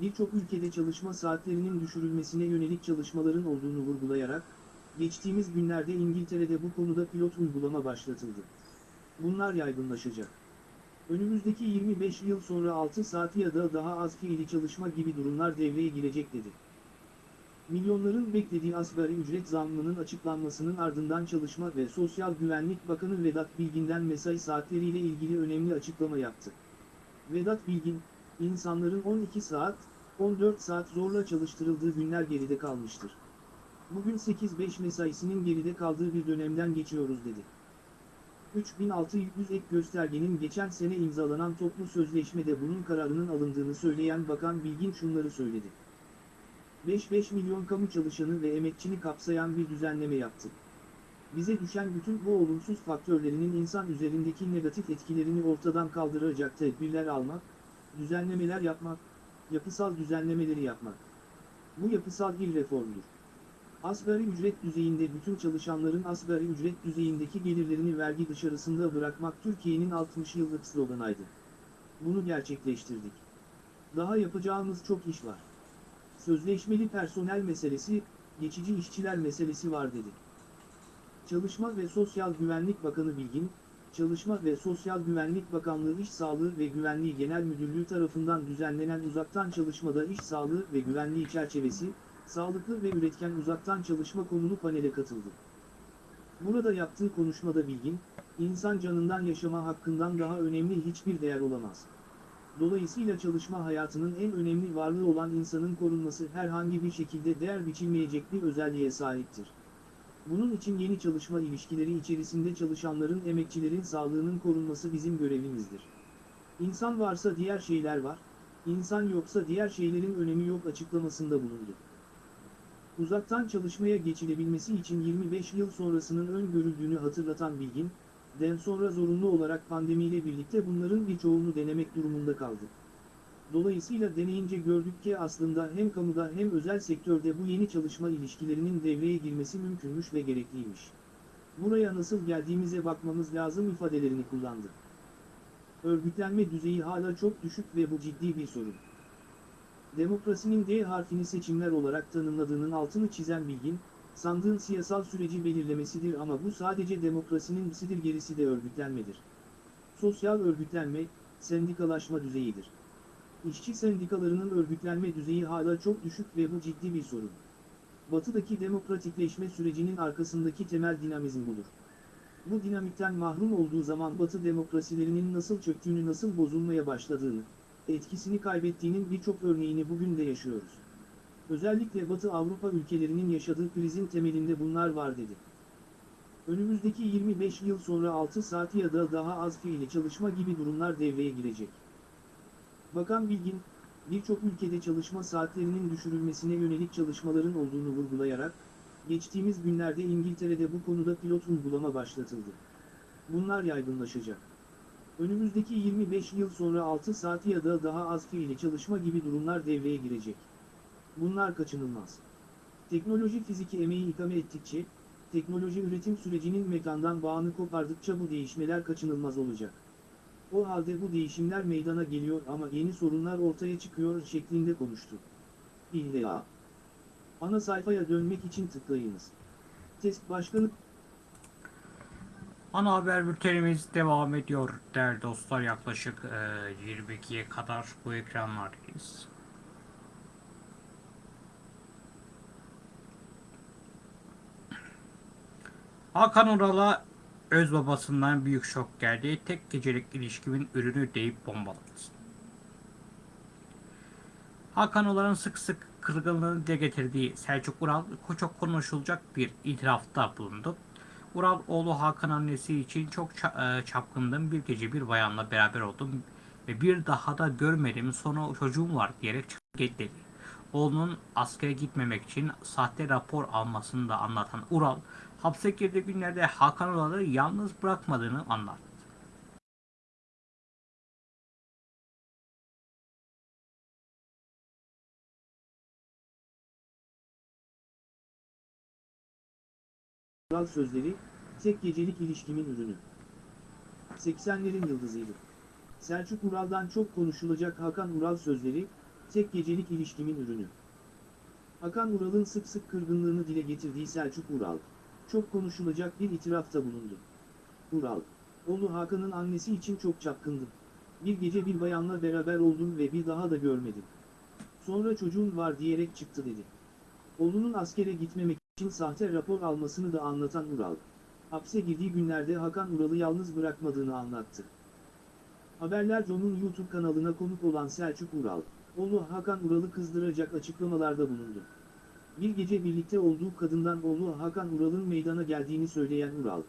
birçok ülkede çalışma saatlerinin düşürülmesine yönelik çalışmaların olduğunu vurgulayarak, geçtiğimiz günlerde İngiltere'de bu konuda pilot uygulama başlatıldı. Bunlar yaygınlaşacak. Önümüzdeki 25 yıl sonra 6 saat ya da daha az fiili çalışma gibi durumlar devreye girecek dedi. Milyonların beklediği asgari ücret zammının açıklanmasının ardından Çalışma ve Sosyal Güvenlik Bakanı Vedat Bilgin'den mesai saatleriyle ilgili önemli açıklama yaptı. Vedat Bilgin, insanların 12 saat, 14 saat zorla çalıştırıldığı günler geride kalmıştır. Bugün 8-5 mesaisinin geride kaldığı bir dönemden geçiyoruz dedi. 3600 ek göstergenin geçen sene imzalanan toplu sözleşmede bunun kararının alındığını söyleyen Bakan Bilgin şunları söyledi. 5-5 milyon kamu çalışanı ve emekçini kapsayan bir düzenleme yaptı. Bize düşen bütün bu olumsuz faktörlerinin insan üzerindeki negatif etkilerini ortadan kaldıracak tedbirler almak, düzenlemeler yapmak, yapısal düzenlemeleri yapmak. Bu yapısal bir reformdur. Asgari ücret düzeyinde bütün çalışanların asgari ücret düzeyindeki gelirlerini vergi dışarısında bırakmak Türkiye'nin 60 yıllık sloganıydı. Bunu gerçekleştirdik. Daha yapacağımız çok iş var. Sözleşmeli personel meselesi, geçici işçiler meselesi var dedi. Çalışma ve Sosyal Güvenlik Bakanı Bilgin, Çalışma ve Sosyal Güvenlik Bakanlığı İş Sağlığı ve Güvenliği Genel Müdürlüğü tarafından düzenlenen uzaktan çalışmada iş sağlığı ve güvenliği çerçevesi, sağlıklı ve üretken uzaktan çalışma konulu panele katıldı. Burada yaptığı konuşmada Bilgin, insan canından yaşama hakkından daha önemli hiçbir değer olamaz. Dolayısıyla çalışma hayatının en önemli varlığı olan insanın korunması herhangi bir şekilde değer biçilmeyecek bir özelliğe sahiptir. Bunun için yeni çalışma ilişkileri içerisinde çalışanların emekçilerin sağlığının korunması bizim görevimizdir. İnsan varsa diğer şeyler var, insan yoksa diğer şeylerin önemi yok açıklamasında bulundu. Uzaktan çalışmaya geçilebilmesi için 25 yıl sonrasının öngörüldüğünü hatırlatan Bilgin, den sonra zorunlu olarak pandemiyle birlikte bunların birçoğunu denemek durumunda kaldı. Dolayısıyla deneyince gördük ki aslında hem kamuda hem özel sektörde bu yeni çalışma ilişkilerinin devreye girmesi mümkünmüş ve gerekliymiş. Buraya nasıl geldiğimize bakmamız lazım ifadelerini kullandı. Örgütlenme düzeyi hala çok düşük ve bu ciddi bir sorun. Demokrasinin D harfini seçimler olarak tanımladığının altını çizen Bilgin, sandığın siyasal süreci belirlemesidir ama bu sadece demokrasinin sidir gerisi de örgütlenmedir. Sosyal örgütlenme, sendikalaşma düzeyidir. İşçi sendikalarının örgütlenme düzeyi hala çok düşük ve bu ciddi bir sorun. Batıdaki demokratikleşme sürecinin arkasındaki temel dinamizm budur. Bu dinamikten mahrum olduğu zaman Batı demokrasilerinin nasıl çöktüğünü nasıl bozulmaya başladığını, etkisini kaybettiğinin birçok örneğini bugün de yaşıyoruz. Özellikle Batı Avrupa ülkelerinin yaşadığı krizin temelinde bunlar var dedi. Önümüzdeki 25 yıl sonra 6 saat ya da daha az fiili çalışma gibi durumlar devreye girecek. Bakan Bilgin, birçok ülkede çalışma saatlerinin düşürülmesine yönelik çalışmaların olduğunu vurgulayarak, geçtiğimiz günlerde İngiltere'de bu konuda pilot uygulama başlatıldı. Bunlar yaygınlaşacak. Önümüzdeki 25 yıl sonra 6 saat ya da daha az fiili çalışma gibi durumlar devreye girecek. Bunlar kaçınılmaz. Teknoloji fiziki emeği ikame ettikçe, teknoloji üretim sürecinin mekandan bağını kopardıkça bu değişmeler kaçınılmaz olacak. O halde bu değişimler meydana geliyor ama yeni sorunlar ortaya çıkıyor şeklinde konuştu. İlla. Ana sayfaya dönmek için tıklayınız. Test başkanı Ana haber bültenimiz devam ediyor değerli dostlar. Yaklaşık e, 22'ye kadar bu ekranlardayız. Hakan Ural'a öz babasından büyük şok geldi. Tek gecelik ilişkimin ürünü deyip bombaladı. Hakan Ural'ın sık sık kırgınlığını dile getirdiği Selçuk Ural çok konuşulacak bir itirafta bulundu. Ural oğlu Hakan annesi için çok e, çapkındım. Bir gece bir bayanla beraber oldum ve bir daha da görmedim. Sonra çocuğum var diyerek çıktı dedi. Oğlunun askere gitmemek için sahte rapor almasını da anlatan Ural, hapse girdiği günlerde Hakan Ural'ı yalnız bırakmadığını anlattı. Ural sözleri, tek gecelik ilişkimin ürünü. 80'lerin yıldızıydı. Selçuk Ural'dan çok konuşulacak Hakan Ural sözleri, tek gecelik ilişkimin ürünü. Hakan Ural'ın sık sık kırgınlığını dile getirdiği Selçuk Ural, çok konuşulacak bir itirafta bulundu. Ural, oğlu Hakan'ın annesi için çok çapkındım. Bir gece bir bayanla beraber oldum ve bir daha da görmedim. Sonra çocuğun var diyerek çıktı dedi. Oğlunun askere gitmemek için sahte rapor almasını da anlatan Ural, hapse girdiği günlerde Hakan Ural'ı yalnız bırakmadığını anlattı. Haberler John'un YouTube kanalına konuk olan Selçuk Ural, oğlu Hakan Ural'ı kızdıracak açıklamalarda bulundu. Bir gece birlikte olduğu kadından oğlu Hakan Ural'ın meydana geldiğini söyleyen Ural,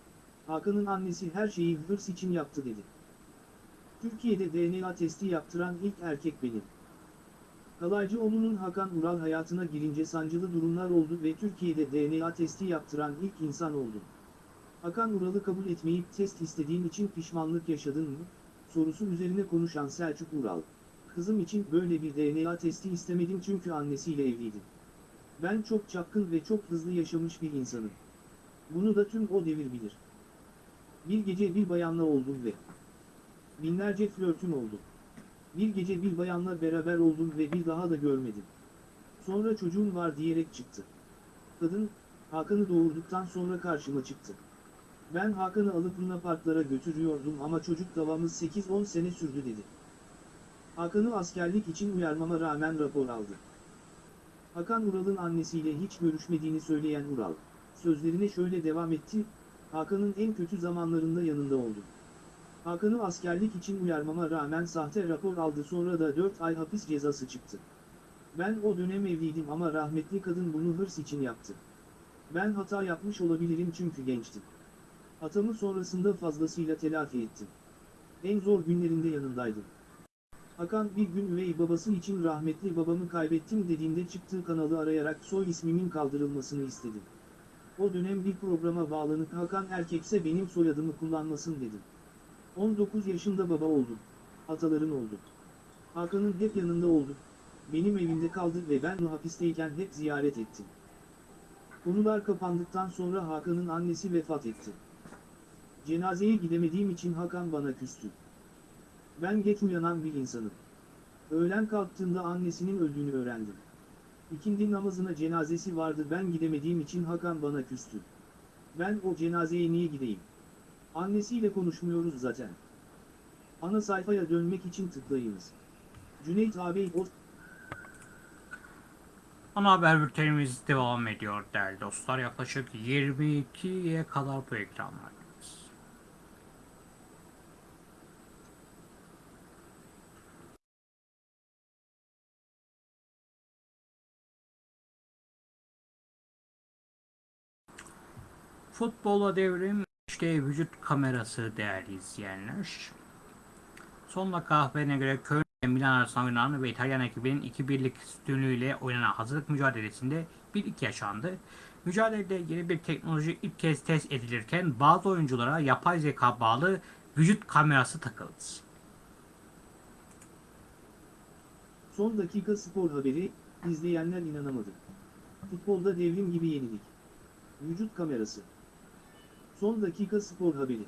Hakan'ın annesi her şeyi hırs için yaptı dedi. Türkiye'de DNA testi yaptıran ilk erkek benim. Kalaycıoğlu'nun Hakan Ural hayatına girince sancılı durumlar oldu ve Türkiye'de DNA testi yaptıran ilk insan oldu. Hakan Ural'ı kabul etmeyip test istediğin için pişmanlık yaşadın mı? Sorusu üzerine konuşan Selçuk Ural. Kızım için böyle bir DNA testi istemedim çünkü annesiyle evliydim. Ben çok çapkın ve çok hızlı yaşamış bir insanım. Bunu da tüm o devir bilir. Bir gece bir bayanla oldum ve binlerce flörtüm oldu. Bir gece bir bayanla beraber oldum ve bir daha da görmedim. Sonra çocuğun var diyerek çıktı. Kadın, Hakan'ı doğurduktan sonra karşıma çıktı. Ben Hakan'ı alıp Luna Parklara götürüyordum ama çocuk davamız 8-10 sene sürdü dedi. Hakan'ı askerlik için uyarmama rağmen rapor aldı. Hakan Ural'ın annesiyle hiç görüşmediğini söyleyen Ural, sözlerine şöyle devam etti, Hakan'ın en kötü zamanlarında yanında oldum. Hakan'ı askerlik için uyarmama rağmen sahte rapor aldı sonra da 4 ay hapis cezası çıktı. Ben o dönem evliydim ama rahmetli kadın bunu hırs için yaptı. Ben hata yapmış olabilirim çünkü gençtim. Hatamı sonrasında fazlasıyla telafi ettim. En zor günlerinde yanındaydım. Hakan bir gün üvey babası için rahmetli babamı kaybettim dediğinde çıktığı kanalı arayarak soy ismimin kaldırılmasını istedim. O dönem bir programa bağlanıp Hakan erkekse benim soyadımı kullanmasın dedim. 19 yaşında baba oldum. Hataların oldu. Hakan'ın hep yanında oldu. Benim evimde kaldı ve ben hapisteyken hep ziyaret ettim. Konular kapandıktan sonra Hakan'ın annesi vefat etti. Cenazeye gidemediğim için Hakan bana küstü. Ben geç uyanan bir insanım. Öğlen kalktığında annesinin öldüğünü öğrendim. İkindi namazına cenazesi vardı ben gidemediğim için Hakan bana küstü. Ben o cenazeye niye gideyim? Annesiyle konuşmuyoruz zaten. Ana sayfaya dönmek için tıklayınız. Cüneyt ağabey o Ana haber bültenimiz devam ediyor değerli dostlar. Yaklaşık 22'ye kadar bu ekranlardayız. Futbola devrim işte vücut kamerası değerli izleyenler. Son dakika haberine göre Köln Milan arasında ve İtalyan ekibinin 2-1'lik üstünlüğüyle oynanan hazırlık mücadelesinde 1-2 yaşandı. Mücadelede yeni bir teknoloji ilk kez test edilirken bazı oyunculara yapay zeka bağlı vücut kamerası takıldı. Son dakika spor haberi, izleyenler inanamadı. Futbolda devrim gibi yenilik. Vücut kamerası. Son dakika spor haberi.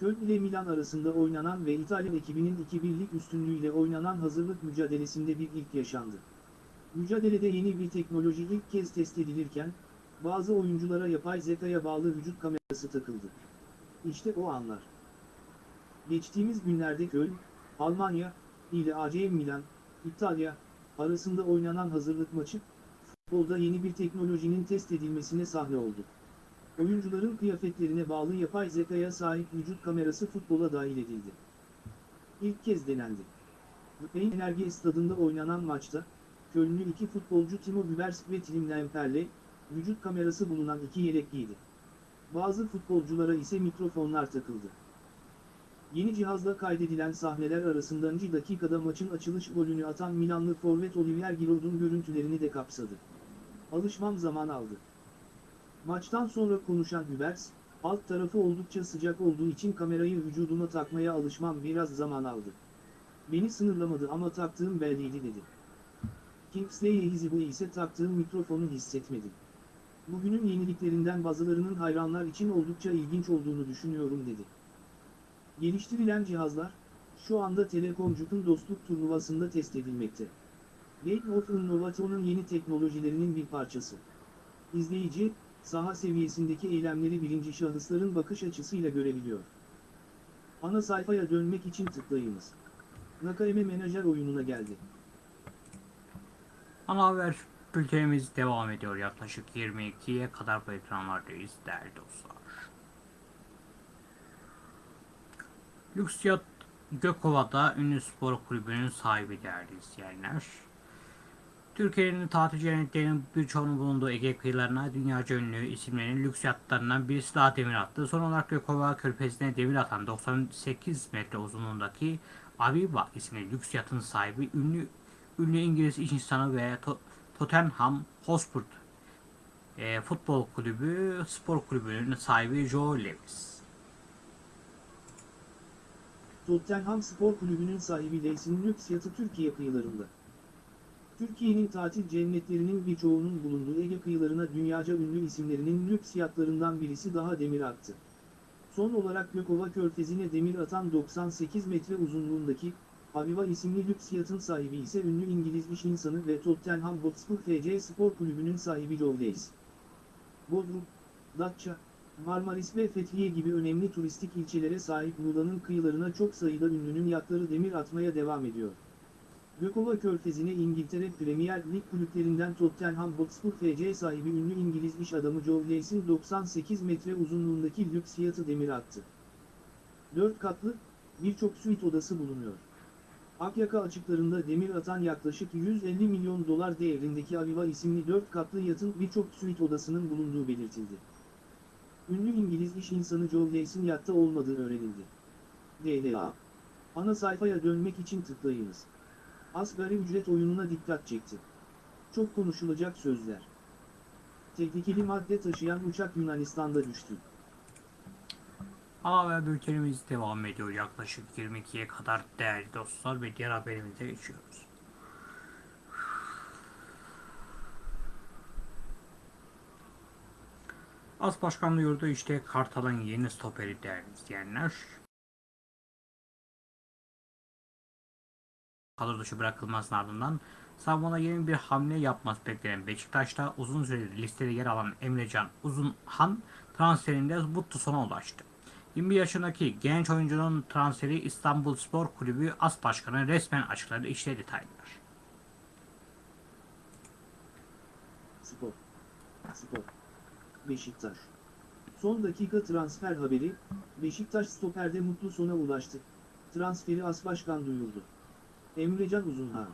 Köln ile Milan arasında oynanan ve İtalyan ekibinin 2-1'lik üstünlüğüyle oynanan hazırlık mücadelesinde bir ilk yaşandı. Mücadelede yeni bir teknoloji ilk kez test edilirken, bazı oyunculara yapay zekaya bağlı vücut kamerası takıldı. İşte o anlar. Geçtiğimiz günlerde Köln, Almanya, ile AC Milan, İtalya, arasında oynanan hazırlık maçı, futbolda yeni bir teknolojinin test edilmesine sahne oldu. Oyuncuların kıyafetlerine bağlı yapay zekaya sahip vücut kamerası futbola dahil edildi. İlk kez denendi. Rhein Enerji Stadında oynanan maçta, Kölnlü iki futbolcu Timo Gübers ve Tim Lemperle, vücut kamerası bulunan iki yelek giydi. Bazı futbolculara ise mikrofonlar takıldı. Yeni cihazla kaydedilen sahneler arasında 10. dakikada maçın açılış golünü atan Milanlı forvet Olivier Giroud'un görüntülerini de kapsadı. Alışmam zaman aldı. Maçtan sonra konuşan Hübers, alt tarafı oldukça sıcak olduğu için kamerayı vücuduma takmaya alışmam biraz zaman aldı. Beni sınırlamadı ama taktığım belliydi dedi. Kingsley Ehizibu ise taktığım mikrofonu hissetmedim. Bugünün yeniliklerinden bazılarının hayranlar için oldukça ilginç olduğunu düşünüyorum dedi. Geliştirilen cihazlar, şu anda Telekomcuk'un dostluk turnuvasında test edilmekte. Gate of Innovation'un yeni teknolojilerinin bir parçası. İzleyici, saha seviyesindeki eylemleri birinci şahısların bakış açısıyla görebiliyor. Ana sayfaya dönmek için tıklayınız. Nakayeme Menajer oyununa geldi. Ana haber bültenimiz devam ediyor. Yaklaşık 22'ye kadar bu ekranlardayız değerli dostlar. Lüksiyat Gökova'da ünlü spor kulübünün sahibi değerli izleyenler. Türkiye'nin tatil cennetlerinin birçoğunun bulunduğu Ege kıyılarına dünyaca ünlü isimlerin lüks yatlarından birisi daha demir attı. Son olarak Gökova körfezine demir atan 98 metre uzunluğundaki Aviva isimli lüks yatın sahibi ünlü ünlü İngiliz iş insanı ve To- Tottenham Hotspur e, futbol kulübü spor kulübünün sahibi Joe Lewis. Tottenham Spor Kulübü'nün sahibi Leysin lüks yatı Türkiye kıyılarında. Türkiye'nin tatil cennetlerinin birçoğunun bulunduğu Ege kıyılarına dünyaca ünlü isimlerinin lüks yatlarından birisi daha demir attı. Son olarak Gökova Körfezi'ne demir atan 98 metre uzunluğundaki Aviva isimli lüks yatın sahibi ise ünlü İngiliz iş insanı ve Tottenham Hotspur FC Spor Kulübü'nün sahibi Joe. Bodrum, Datça, Marmaris ve Fethiye gibi önemli turistik ilçelere sahip Muğla'nın kıyılarına çok sayıda ünlünün yatları demir atmaya devam ediyor. Gökova Körfezi'ne İngiltere Premier Lig kulüplerinden Tottenham Hotspur FC sahibi ünlü İngiliz iş adamı Joe Leys'in 98 metre uzunluğundaki lüks yatı demir attı. 4 katlı, birçok suite odası bulunuyor. Akyaka açıklarında demir atan yaklaşık 150 milyon dolar değerindeki Aviva isimli 4 katlı yatın birçok suite odasının bulunduğu belirtildi. Ünlü İngiliz iş insanı Joe Leys'in yatta olmadığı öğrenildi. DLA. Ana sayfaya dönmek için tıklayınız. Asgari ücret oyununa dikkat çekti. Çok konuşulacak sözler. Tehlikeli madde taşıyan uçak Yunanistan'da düştü. Ana haber bültenimiz devam ediyor. Yaklaşık 22'ye kadar değerli dostlar ve diğer haberimize geçiyoruz. As Başkan duyurdu işte Kartal'ın yeni stoperi değerli izleyenler. Kadro dışı bırakılmasının ardından savunmada yeni bir hamle yapması beklenen Beşiktaş'ta uzun süredir listede yer alan Emrecan Uzunhan transferinde mutlu sona ulaştı. 21 yaşındaki genç oyuncunun transferi İstanbulspor Kulübü As Başkanı resmen açıkladı. İşte detaylar. Spor. Spor. Beşiktaş. Son dakika transfer haberi, Beşiktaş stoperde mutlu sona ulaştı. Transferi As Başkan duyurdu. Emrecan Uzunhan.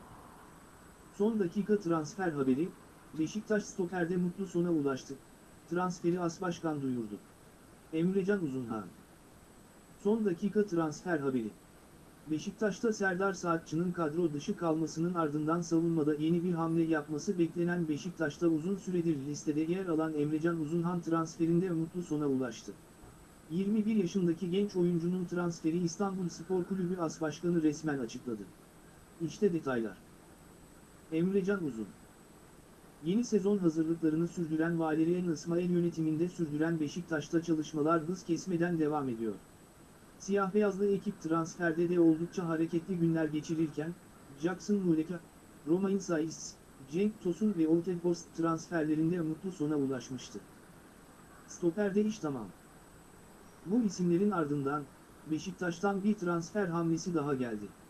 Son dakika transfer haberi, Beşiktaş stoperde mutlu sona ulaştı. Transferi As Başkan duyurdu. Emrecan Uzunhan. Son dakika transfer haberi. Beşiktaş'ta Serdar Saatçı'nın kadro dışı kalmasının ardından savunmada yeni bir hamle yapması beklenen Beşiktaş'ta uzun süredir listede yer alan Emrecan Uzunhan transferinde mutlu sona ulaştı. 21 yaşındaki genç oyuncunun transferi İstanbul Spor Kulübü As Başkanı resmen açıkladı. İşte detaylar. Emrecan Uzun Yeni sezon hazırlıklarını sürdüren Valerian İsmail yönetiminde sürdüren Beşiktaş'ta çalışmalar hız kesmeden devam ediyor. Siyah beyazlı ekip transferde de oldukça hareketli günler geçirirken, Jackson Muleka, Romain Saiz, Cenk Tosun ve Oltebos transferlerinde mutlu sona ulaşmıştı. Stoperde iş tamam. Bu isimlerin ardından, Beşiktaş'tan bir transfer hamlesi daha geldi.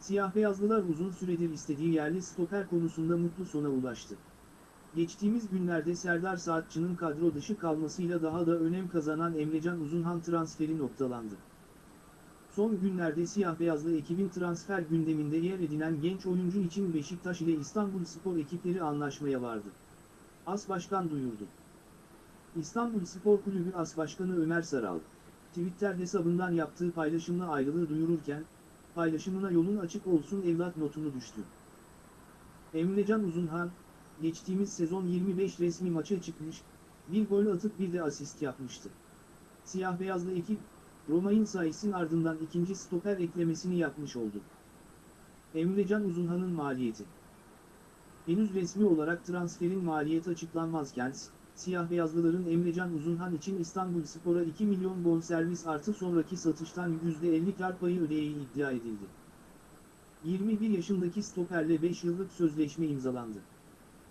Siyah beyazlılar uzun süredir istediği yerli stoper konusunda mutlu sona ulaştı. Geçtiğimiz günlerde Serdar Saatçı'nın kadro dışı kalmasıyla daha da önem kazanan Emrecan Uzunhan transferi noktalandı. Son günlerde siyah beyazlı ekibin transfer gündeminde yer edinen genç oyuncu için Beşiktaş ile İstanbul Spor ekipleri anlaşmaya vardı. As Başkan duyurdu. İstanbul Spor Kulübü As Başkanı Ömer Saral, Twitter hesabından yaptığı paylaşımla ayrılığı duyururken, paylaşımına yolun açık olsun evlat notunu düştü. Emrecan Uzunhan, geçtiğimiz sezon 25 resmi maça çıkmış, bir gol atıp bir de asist yapmıştı. Siyah beyazlı ekip, Romain Sais'in ardından ikinci stoper eklemesini yapmış oldu. Emrecan Uzunhan'ın maliyeti Henüz resmi olarak transferin maliyeti açıklanmazken, siyah beyazlıların Emrecan Uzunhan için İstanbul Spor'a 2 milyon bonservis artı sonraki satıştan %50 kar payı ödeyeği iddia edildi. 21 yaşındaki stoperle 5 yıllık sözleşme imzalandı.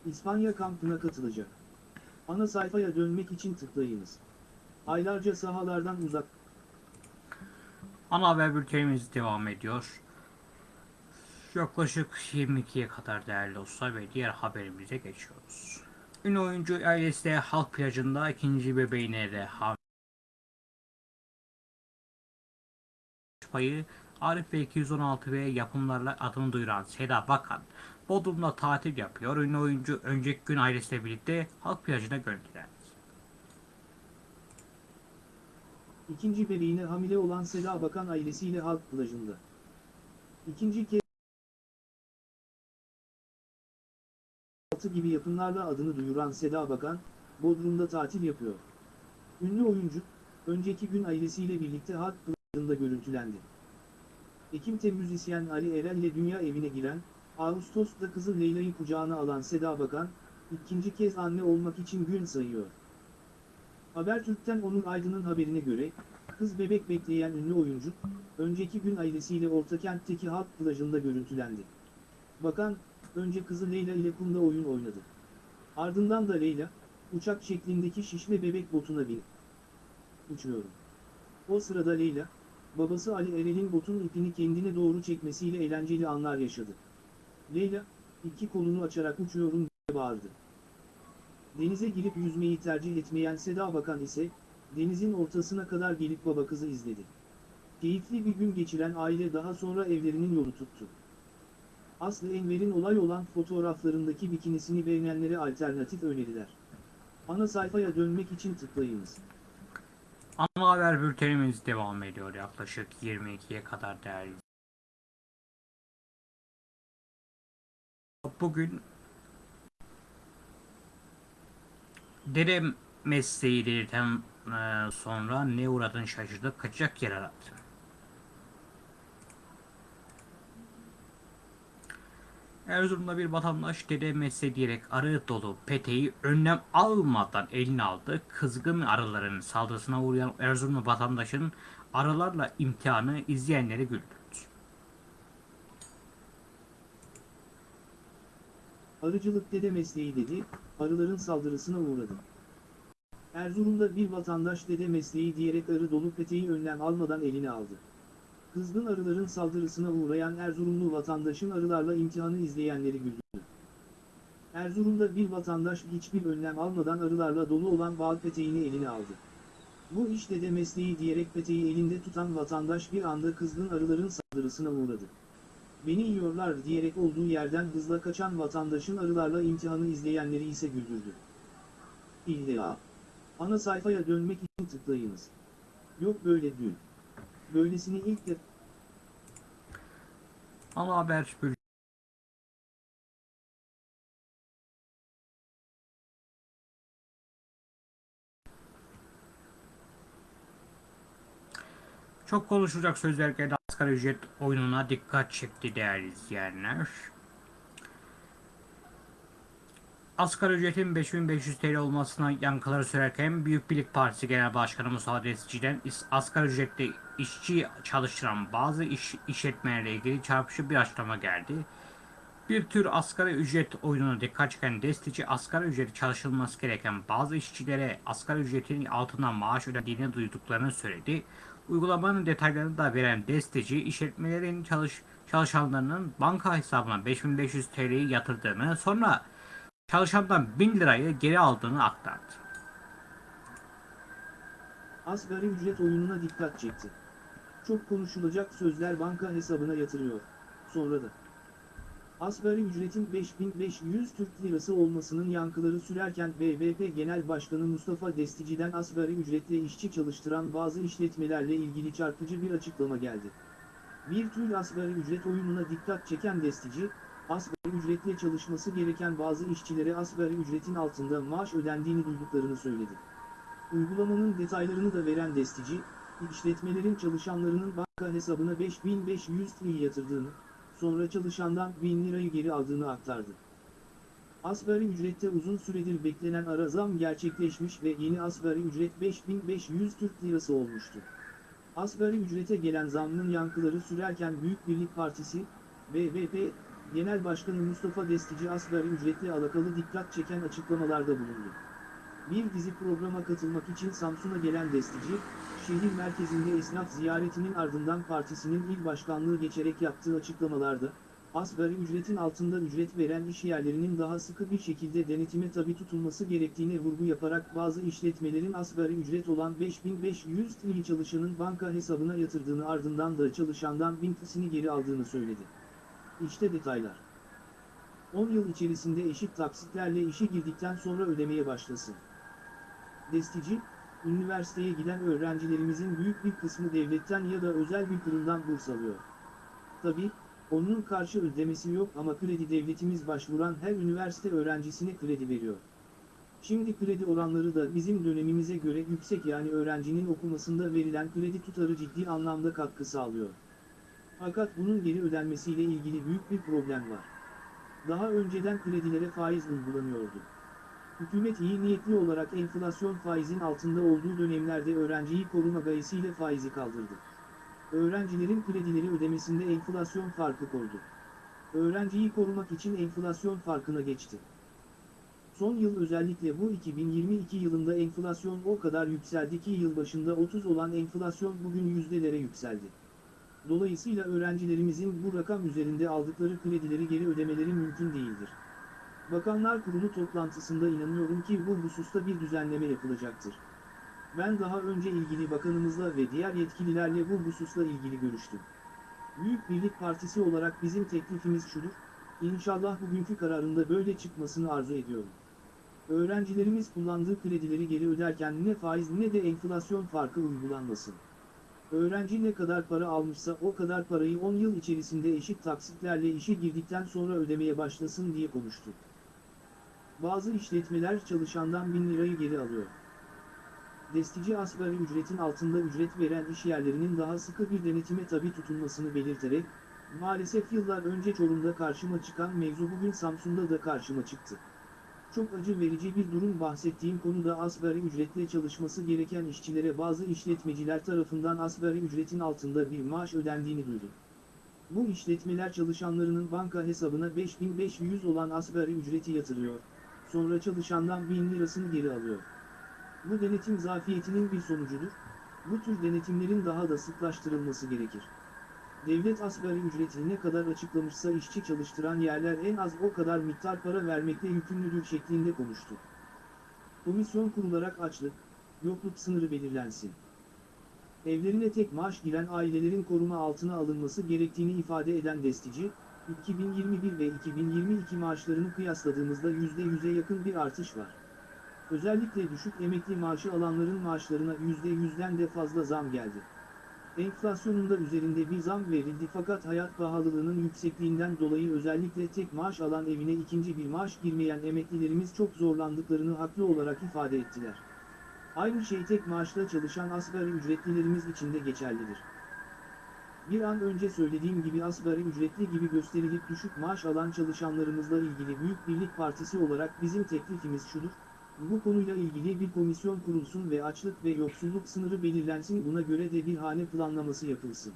İspanya kampına katılacak. Ana sayfaya dönmek için tıklayınız. Aylarca sahalardan uzak Ana haber bültenimiz devam ediyor. Yaklaşık 22'ye kadar değerli dostlar ve diğer haberimize geçiyoruz. Ünlü oyuncu ailesi halk plajında ikinci bebeğine de hamile payı Arif ve 216 ve yapımlarla adını duyuran Seda Bakan Bodrum'da tatil yapıyor. Ünlü oyuncu önceki gün ailesiyle birlikte halk plajına gönderdi. İkinci bebeğine hamile olan Seda Bakan ailesiyle halk plajında. İkinci kez altı gibi yapımlarla adını duyuran Seda Bakan, Bodrum'da tatil yapıyor. Ünlü oyuncu, önceki gün ailesiyle birlikte halk plajında görüntülendi. Ekim müzisyen Ali Erel ile dünya evine giren, Ağustos'ta kızı Leyla'yı kucağına alan Seda Bakan, ikinci kez anne olmak için gün sayıyor. Habertürk'ten Onur Aydın'ın haberine göre, kız bebek bekleyen ünlü oyuncu, önceki gün ailesiyle Ortakent'teki halk plajında görüntülendi. Bakan, önce kızı Leyla ile kumda oyun oynadı. Ardından da Leyla, uçak şeklindeki şişme bebek botuna bin. Uçuyorum. O sırada Leyla, babası Ali Erel'in botun ipini kendine doğru çekmesiyle eğlenceli anlar yaşadı. Leyla, iki kolunu açarak uçuyorum diye bağırdı. Denize girip yüzmeyi tercih etmeyen Seda Bakan ise, denizin ortasına kadar gelip baba kızı izledi. Keyifli bir gün geçiren aile daha sonra evlerinin yolu tuttu. Aslı Enver'in olay olan fotoğraflarındaki bikinisini beğenenlere alternatif öneriler. Ana sayfaya dönmek için tıklayınız. Ana haber bültenimiz devam ediyor yaklaşık 22'ye kadar değerli. Bugün dere mesleği delirten e, sonra ne uğradın şaşırdı kaçacak yer aradı. Erzurum'da bir vatandaş dede mesle diyerek arı dolu peteği önlem almadan eline aldı. Kızgın arıların saldırısına uğrayan Erzurumlu vatandaşın arılarla imtihanı izleyenleri güldürdü. Arıcılık dede mesleği dedi, arıların saldırısına uğradı. Erzurum'da bir vatandaş dede mesleği diyerek arı dolu peteği önlem almadan eline aldı. Kızgın arıların saldırısına uğrayan Erzurumlu vatandaşın arılarla imtihanı izleyenleri güldürdü. Erzurum'da bir vatandaş hiçbir önlem almadan arılarla dolu olan bal peteğini eline aldı. Bu iş dede mesleği diyerek peteği elinde tutan vatandaş bir anda kızgın arıların saldırısına uğradı. Beni yiyorlar diyerek olduğu yerden hızla kaçan vatandaşın arılarla imtihanı izleyenleri ise güldürdü. İlla. Ana sayfaya dönmek için tıklayınız. Yok böyle dün. Böylesini ilk de Ana haber bülteni. Çok konuşulacak sözler geldi. Asgari ücret oyununa dikkat çekti değerli izleyenler. Asgari ücretin 5500 TL olmasına yankıları sürerken Büyük Birlik Partisi Genel Başkanı Musa Destici'den asgari ücretle işçi çalıştıran bazı iş, işletmelerle ilgili çarpıcı bir açıklama geldi. Bir tür asgari ücret oyununa dikkat çeken Destici, asgari ücreti çalışılması gereken bazı işçilere asgari ücretin altından maaş ödendiğini duyduklarını söyledi. Uygulamanın detaylarını da veren Destici, işletmelerin çalış, çalışanlarının banka hesabına 5500 TL'yi yatırdığını, sonra çalışandan 1000 lirayı geri aldığını aktardı. asgari ücret oyununa dikkat çekti. Çok konuşulacak sözler banka hesabına yatırıyor. Sonra da. Asgari ücretin 5500 Türk Lirası olmasının yankıları sürerken BBP Genel Başkanı Mustafa Destici'den asgari ücretle işçi çalıştıran bazı işletmelerle ilgili çarpıcı bir açıklama geldi. Bir tür asgari ücret oyununa dikkat çeken Destici, asgari ücretle çalışması gereken bazı işçilere asgari ücretin altında maaş ödendiğini duyduklarını söyledi. Uygulamanın detaylarını da veren Destici, işletmelerin çalışanlarının banka hesabına 5500 TL yatırdığını, sonra çalışandan 1000 lirayı geri aldığını aktardı. Asgari ücrette uzun süredir beklenen ara zam gerçekleşmiş ve yeni asgari ücret 5500 Türk Lirası olmuştu. Asgari ücrete gelen zammın yankıları sürerken Büyük Birlik Partisi, BBP, Genel Başkanı Mustafa Destici asgari ücretle alakalı dikkat çeken açıklamalarda bulundu. Bir dizi programa katılmak için Samsun'a gelen Destici, şehir merkezinde esnaf ziyaretinin ardından partisinin il başkanlığı geçerek yaptığı açıklamalarda, asgari ücretin altında ücret veren işyerlerinin daha sıkı bir şekilde denetime tabi tutulması gerektiğine vurgu yaparak bazı işletmelerin asgari ücret olan 5500 TL çalışanın banka hesabına yatırdığını ardından da çalışandan 1000 TL'sini geri aldığını söyledi. İşte detaylar. 10 yıl içerisinde eşit taksitlerle işe girdikten sonra ödemeye başlasın. Destici, üniversiteye giden öğrencilerimizin büyük bir kısmı devletten ya da özel bir kurumdan burs alıyor. Tabi, onun karşı ödemesi yok ama kredi devletimiz başvuran her üniversite öğrencisine kredi veriyor. Şimdi kredi oranları da bizim dönemimize göre yüksek yani öğrencinin okumasında verilen kredi tutarı ciddi anlamda katkı sağlıyor. Fakat bunun geri ödenmesiyle ilgili büyük bir problem var. Daha önceden kredilere faiz uygulanıyordu. Hükümet iyi niyetli olarak enflasyon faizin altında olduğu dönemlerde öğrenciyi koruma gayesiyle faizi kaldırdı. Öğrencilerin kredileri ödemesinde enflasyon farkı koydu. Öğrenciyi korumak için enflasyon farkına geçti. Son yıl özellikle bu 2022 yılında enflasyon o kadar yükseldi ki yıl başında 30 olan enflasyon bugün yüzdelere yükseldi. Dolayısıyla öğrencilerimizin bu rakam üzerinde aldıkları kredileri geri ödemeleri mümkün değildir. Bakanlar Kurulu toplantısında inanıyorum ki bu hususta bir düzenleme yapılacaktır. Ben daha önce ilgili bakanımızla ve diğer yetkililerle bu hususla ilgili görüştüm. Büyük Birlik Partisi olarak bizim teklifimiz şudur, İnşallah bugünkü kararında böyle çıkmasını arzu ediyorum. Öğrencilerimiz kullandığı kredileri geri öderken ne faiz ne de enflasyon farkı uygulanmasın. Öğrenci ne kadar para almışsa o kadar parayı 10 yıl içerisinde eşit taksitlerle işe girdikten sonra ödemeye başlasın diye konuştu. Bazı işletmeler çalışandan 1000 lirayı geri alıyor. Destici asgari ücretin altında ücret veren işyerlerinin daha sıkı bir denetime tabi tutulmasını belirterek, Maalesef yıllar önce Çorum'da karşıma çıkan mevzu bugün Samsun'da da karşıma çıktı. Çok acı verici bir durum bahsettiğim konuda asgari ücretle çalışması gereken işçilere bazı işletmeciler tarafından asgari ücretin altında bir maaş ödendiğini duydum. Bu işletmeler çalışanlarının banka hesabına 5500 olan asgari ücreti yatırıyor, sonra çalışandan 1000 lirasını geri alıyor. Bu denetim zafiyetinin bir sonucudur, bu tür denetimlerin daha da sıklaştırılması gerekir. Devlet asgari ücretini ne kadar açıklamışsa işçi çalıştıran yerler en az o kadar miktar para vermekle yükümlüdür şeklinde konuştu. Komisyon kurularak açlık, yokluk sınırı belirlensin. Evlerine tek maaş giren ailelerin koruma altına alınması gerektiğini ifade eden destici, 2021 ve 2022 maaşlarını kıyasladığımızda %100'e yakın bir artış var. Özellikle düşük emekli maaşı alanların maaşlarına %100'den de fazla zam geldi. Enflasyonun da üzerinde bir zam verildi fakat hayat pahalılığının yüksekliğinden dolayı özellikle tek maaş alan evine ikinci bir maaş girmeyen emeklilerimiz çok zorlandıklarını haklı olarak ifade ettiler. Aynı şey tek maaşla çalışan asgari ücretlilerimiz için de geçerlidir. Bir an önce söylediğim gibi asgari ücretli gibi gösterilip düşük maaş alan çalışanlarımızla ilgili Büyük Birlik Partisi olarak bizim teklifimiz şudur, bu konuyla ilgili bir komisyon kurulsun ve açlık ve yoksulluk sınırı belirlensin buna göre de bir hane planlaması yapılsın.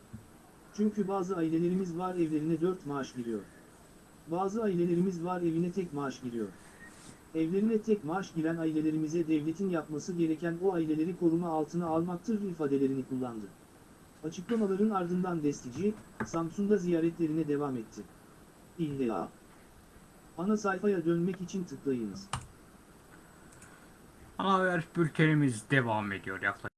Çünkü bazı ailelerimiz var evlerine 4 maaş giriyor. Bazı ailelerimiz var evine tek maaş giriyor. Evlerine tek maaş giren ailelerimize devletin yapması gereken o aileleri koruma altına almaktır ifadelerini kullandı. Açıklamaların ardından destici, Samsun'da ziyaretlerine devam etti. İlla. Ana sayfaya dönmek için tıklayınız. Haber bültenimiz devam ediyor yaklaşık.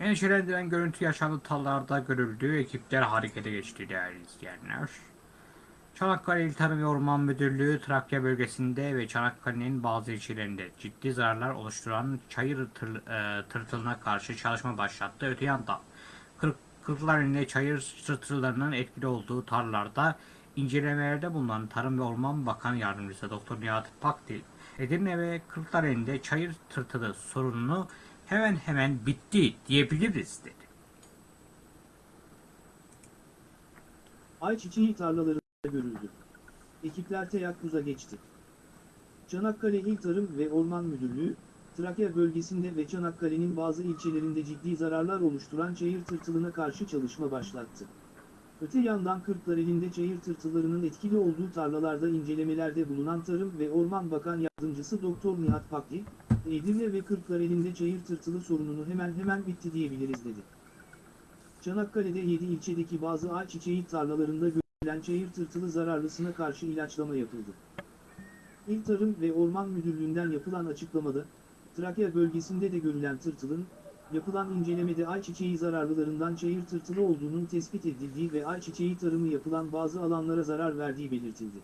Endişelendiren görüntü yaşandı tallarda görüldü. Ekipler harekete geçti değerli izleyenler. Çanakkale İl Tarım ve Orman Müdürlüğü Trakya bölgesinde ve Çanakkale'nin bazı ilçelerinde ciddi zararlar oluşturan çayır tır, e, tırtılına karşı çalışma başlattı. Öte yandan kırk, Kırklareli'nde çayır tırtıllarının etkili olduğu tarlalarda incelemelerde bulunan Tarım ve Orman Bakan Yardımcısı Doktor Nihat Pakdil, Edirne ve Kırklareli'nde çayır tırtılı sorununu hemen hemen bitti diyebiliriz dedi. Ayçiçeği tarlalarında görüldü. Ekipler teyakkuza geçti. Çanakkale İl Tarım ve Orman Müdürlüğü, Trakya bölgesinde ve Çanakkale'nin bazı ilçelerinde ciddi zararlar oluşturan çayır tırtılına karşı çalışma başlattı. Öte yandan Kırklareli'nde çayır tırtıllarının etkili olduğu tarlalarda incelemelerde bulunan Tarım ve Orman Bakan Yardımcısı Doktor Nihat Pakdil, Edirne ve Kırklareli'nde çayır tırtılı sorununu hemen hemen bitti diyebiliriz dedi. Çanakkale'de 7 ilçedeki bazı ayçiçeği tarlalarında görülen çayır tırtılı zararlısına karşı ilaçlama yapıldı. İl Tarım ve Orman Müdürlüğü'nden yapılan açıklamada, Trakya bölgesinde de görülen tırtılın, yapılan incelemede ayçiçeği zararlılarından çayır tırtılı olduğunun tespit edildiği ve ayçiçeği tarımı yapılan bazı alanlara zarar verdiği belirtildi.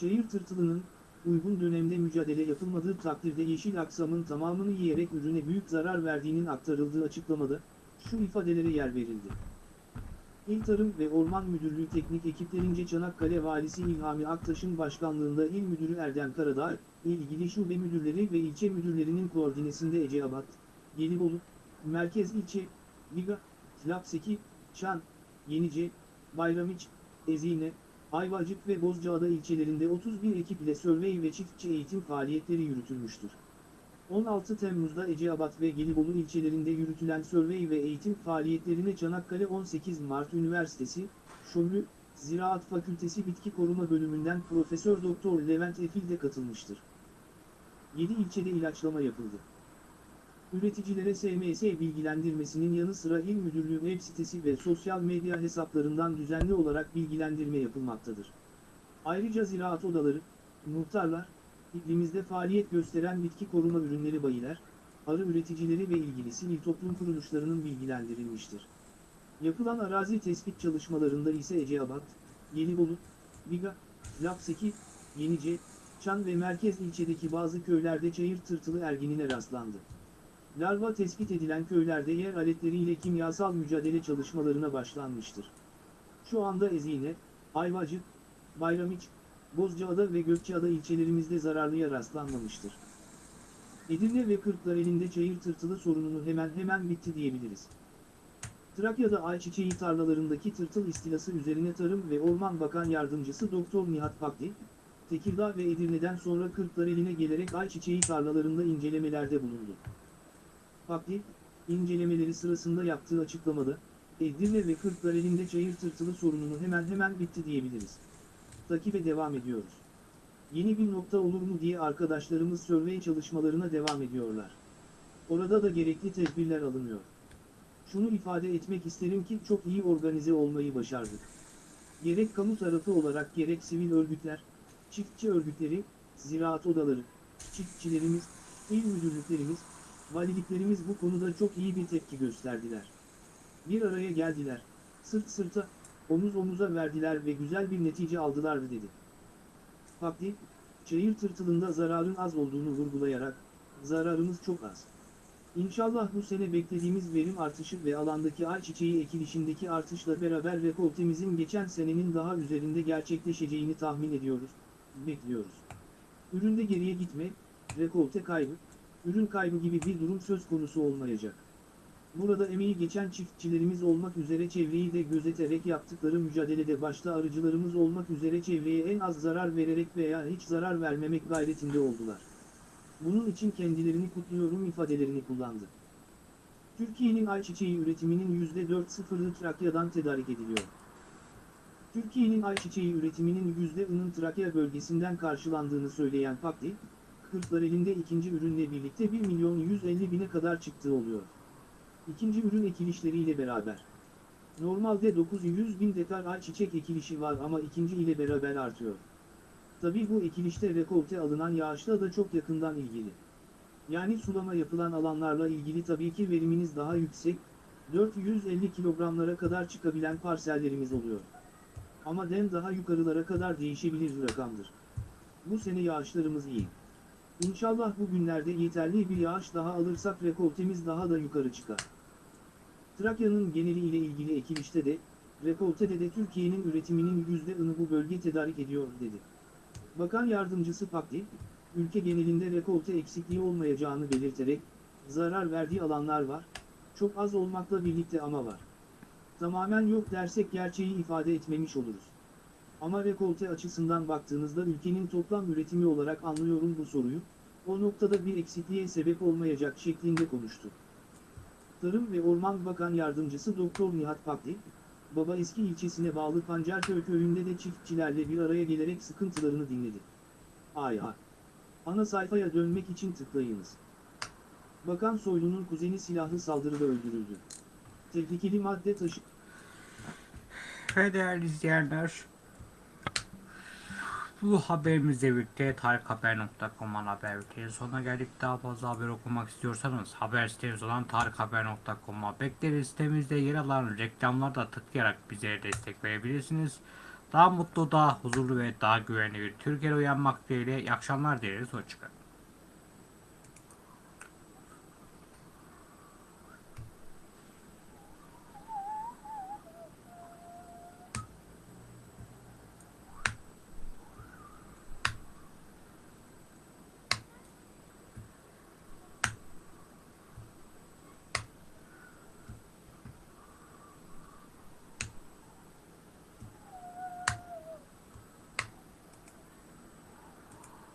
Çayır tırtılının, uygun dönemde mücadele yapılmadığı takdirde yeşil aksamın tamamını yiyerek ürüne büyük zarar verdiğinin aktarıldığı açıklamada, şu ifadelere yer verildi. İl Tarım ve Orman Müdürlüğü teknik ekiplerince Çanakkale Valisi İlhami Aktaş'ın başkanlığında İl Müdürü Erdem Karadağ, ilgili şube müdürleri ve ilçe müdürlerinin koordinesinde Eceabat, Gelibolu, Merkez İlçe, Biga, Lapseki, Çan, Yenice, Bayramiç, Ezine, Ayvacık ve Bozcaada ilçelerinde 31 ekip ile sörvey ve çiftçi eğitim faaliyetleri yürütülmüştür. 16 Temmuz'da Eceabat ve Gelibolu ilçelerinde yürütülen sörvey ve eğitim faaliyetlerine Çanakkale 18 Mart Üniversitesi, Şömlü, Ziraat Fakültesi Bitki Koruma Bölümünden Profesör Doktor Levent Efil de katılmıştır. 7 ilçede ilaçlama yapıldı. Üreticilere SMS bilgilendirmesinin yanı sıra İl Müdürlüğü web sitesi ve sosyal medya hesaplarından düzenli olarak bilgilendirme yapılmaktadır. Ayrıca ziraat odaları, muhtarlar, iklimizde faaliyet gösteren bitki koruma ürünleri bayiler, arı üreticileri ve ilgili sivil toplum kuruluşlarının bilgilendirilmiştir. Yapılan arazi tespit çalışmalarında ise Eceabat, Gelibolu, Biga, Lapseki, Yenice, Çan ve merkez ilçedeki bazı köylerde çayır tırtılı erginine rastlandı. Larva tespit edilen köylerde yer aletleriyle kimyasal mücadele çalışmalarına başlanmıştır. Şu anda Ezine, Ayvacık, Bayramiç, Bozcaada ve Gökçeada ilçelerimizde zararlıya rastlanmamıştır. Edirne ve Kırklareli'nde çayır tırtılı sorununu hemen hemen bitti diyebiliriz. Trakya'da ayçiçeği tarlalarındaki tırtıl istilası üzerine Tarım ve Orman Bakan Yardımcısı Doktor Nihat Pakdi, Tekirdağ ve Edirne'den sonra Kırklareli'ne gelerek ayçiçeği tarlalarında incelemelerde bulundu. Pakdi, incelemeleri sırasında yaptığı açıklamada, Edirne ve Kırklareli'nde çayır tırtılı sorununu hemen hemen bitti diyebiliriz. Takibe devam ediyoruz. Yeni bir nokta olur mu diye arkadaşlarımız survey çalışmalarına devam ediyorlar. Orada da gerekli tedbirler alınıyor. Şunu ifade etmek isterim ki çok iyi organize olmayı başardık. Gerek kamu tarafı olarak gerek sivil örgütler, çiftçi örgütleri, ziraat odaları, çiftçilerimiz, il müdürlüklerimiz, valiliklerimiz bu konuda çok iyi bir tepki gösterdiler. Bir araya geldiler, sırt sırta, omuz omuza verdiler ve güzel bir netice aldılar dedi. Fakti, çayır tırtılında zararın az olduğunu vurgulayarak, zararımız çok az. İnşallah bu sene beklediğimiz verim artışı ve alandaki ayçiçeği ekilişindeki artışla beraber rekoltemizin geçen senenin daha üzerinde gerçekleşeceğini tahmin ediyoruz, bekliyoruz. Üründe geriye gitme, rekolte kaybı, ürün kaybı gibi bir durum söz konusu olmayacak. Burada emeği geçen çiftçilerimiz olmak üzere çevreyi de gözeterek yaptıkları mücadelede başta arıcılarımız olmak üzere çevreye en az zarar vererek veya hiç zarar vermemek gayretinde oldular. Bunun için kendilerini kutluyorum ifadelerini kullandı. Türkiye'nin ayçiçeği üretiminin %4.0'ı Trakya'dan tedarik ediliyor. Türkiye'nin ayçiçeği üretiminin %10'ının Trakya bölgesinden karşılandığını söyleyen Pakdi, Kırklareli'nde ikinci ürünle birlikte 1 milyon 150 bine kadar çıktığı oluyor. İkinci ürün ekilişleriyle beraber. Normalde 900 bin dekar ayçiçek ekilişi var ama ikinci ile beraber artıyor. Tabi bu ekilişte rekolte alınan yağışla da çok yakından ilgili. Yani sulama yapılan alanlarla ilgili tabii ki veriminiz daha yüksek, 450 kilogramlara kadar çıkabilen parsellerimiz oluyor. Ama den daha yukarılara kadar değişebilir rakamdır. Bu sene yağışlarımız iyi. İnşallah bu günlerde yeterli bir yağış daha alırsak rekoltemiz daha da yukarı çıkar. Trakya'nın geneli ile ilgili ekilişte de, rekoltede de Türkiye'nin üretiminin %10'ını bu bölge tedarik ediyor dedi. Bakan Yardımcısı Pakdi, ülke genelinde rekolte eksikliği olmayacağını belirterek, zarar verdiği alanlar var, çok az olmakla birlikte ama var. Tamamen yok dersek gerçeği ifade etmemiş oluruz. Ama rekolte açısından baktığınızda ülkenin toplam üretimi olarak anlıyorum bu soruyu, o noktada bir eksikliğe sebep olmayacak şeklinde konuştu. Tarım ve Orman Bakan Yardımcısı Doktor Nihat Pakdi, Baba Eski ilçesine bağlı Pancarköy köyünde de çiftçilerle bir araya gelerek sıkıntılarını dinledi. Ay ay. Ana sayfaya dönmek için tıklayınız. Bakan Soylu'nun kuzeni silahlı saldırıda öldürüldü. Tehlikeli madde taşı... Ve değerli izleyenler, bu haberimizle birlikte tarikhaber.com ana haber bültenin sonuna geldik. Daha fazla haber okumak istiyorsanız haber sitemiz olan tarikhaber.com'a bekleriz. Sitemizde yer alan reklamlarda tıklayarak bize destek verebilirsiniz. Daha mutlu, daha huzurlu ve daha güvenli bir Türkiye'de uyanmak dileğiyle iyi akşamlar dileriz. Hoşçakalın.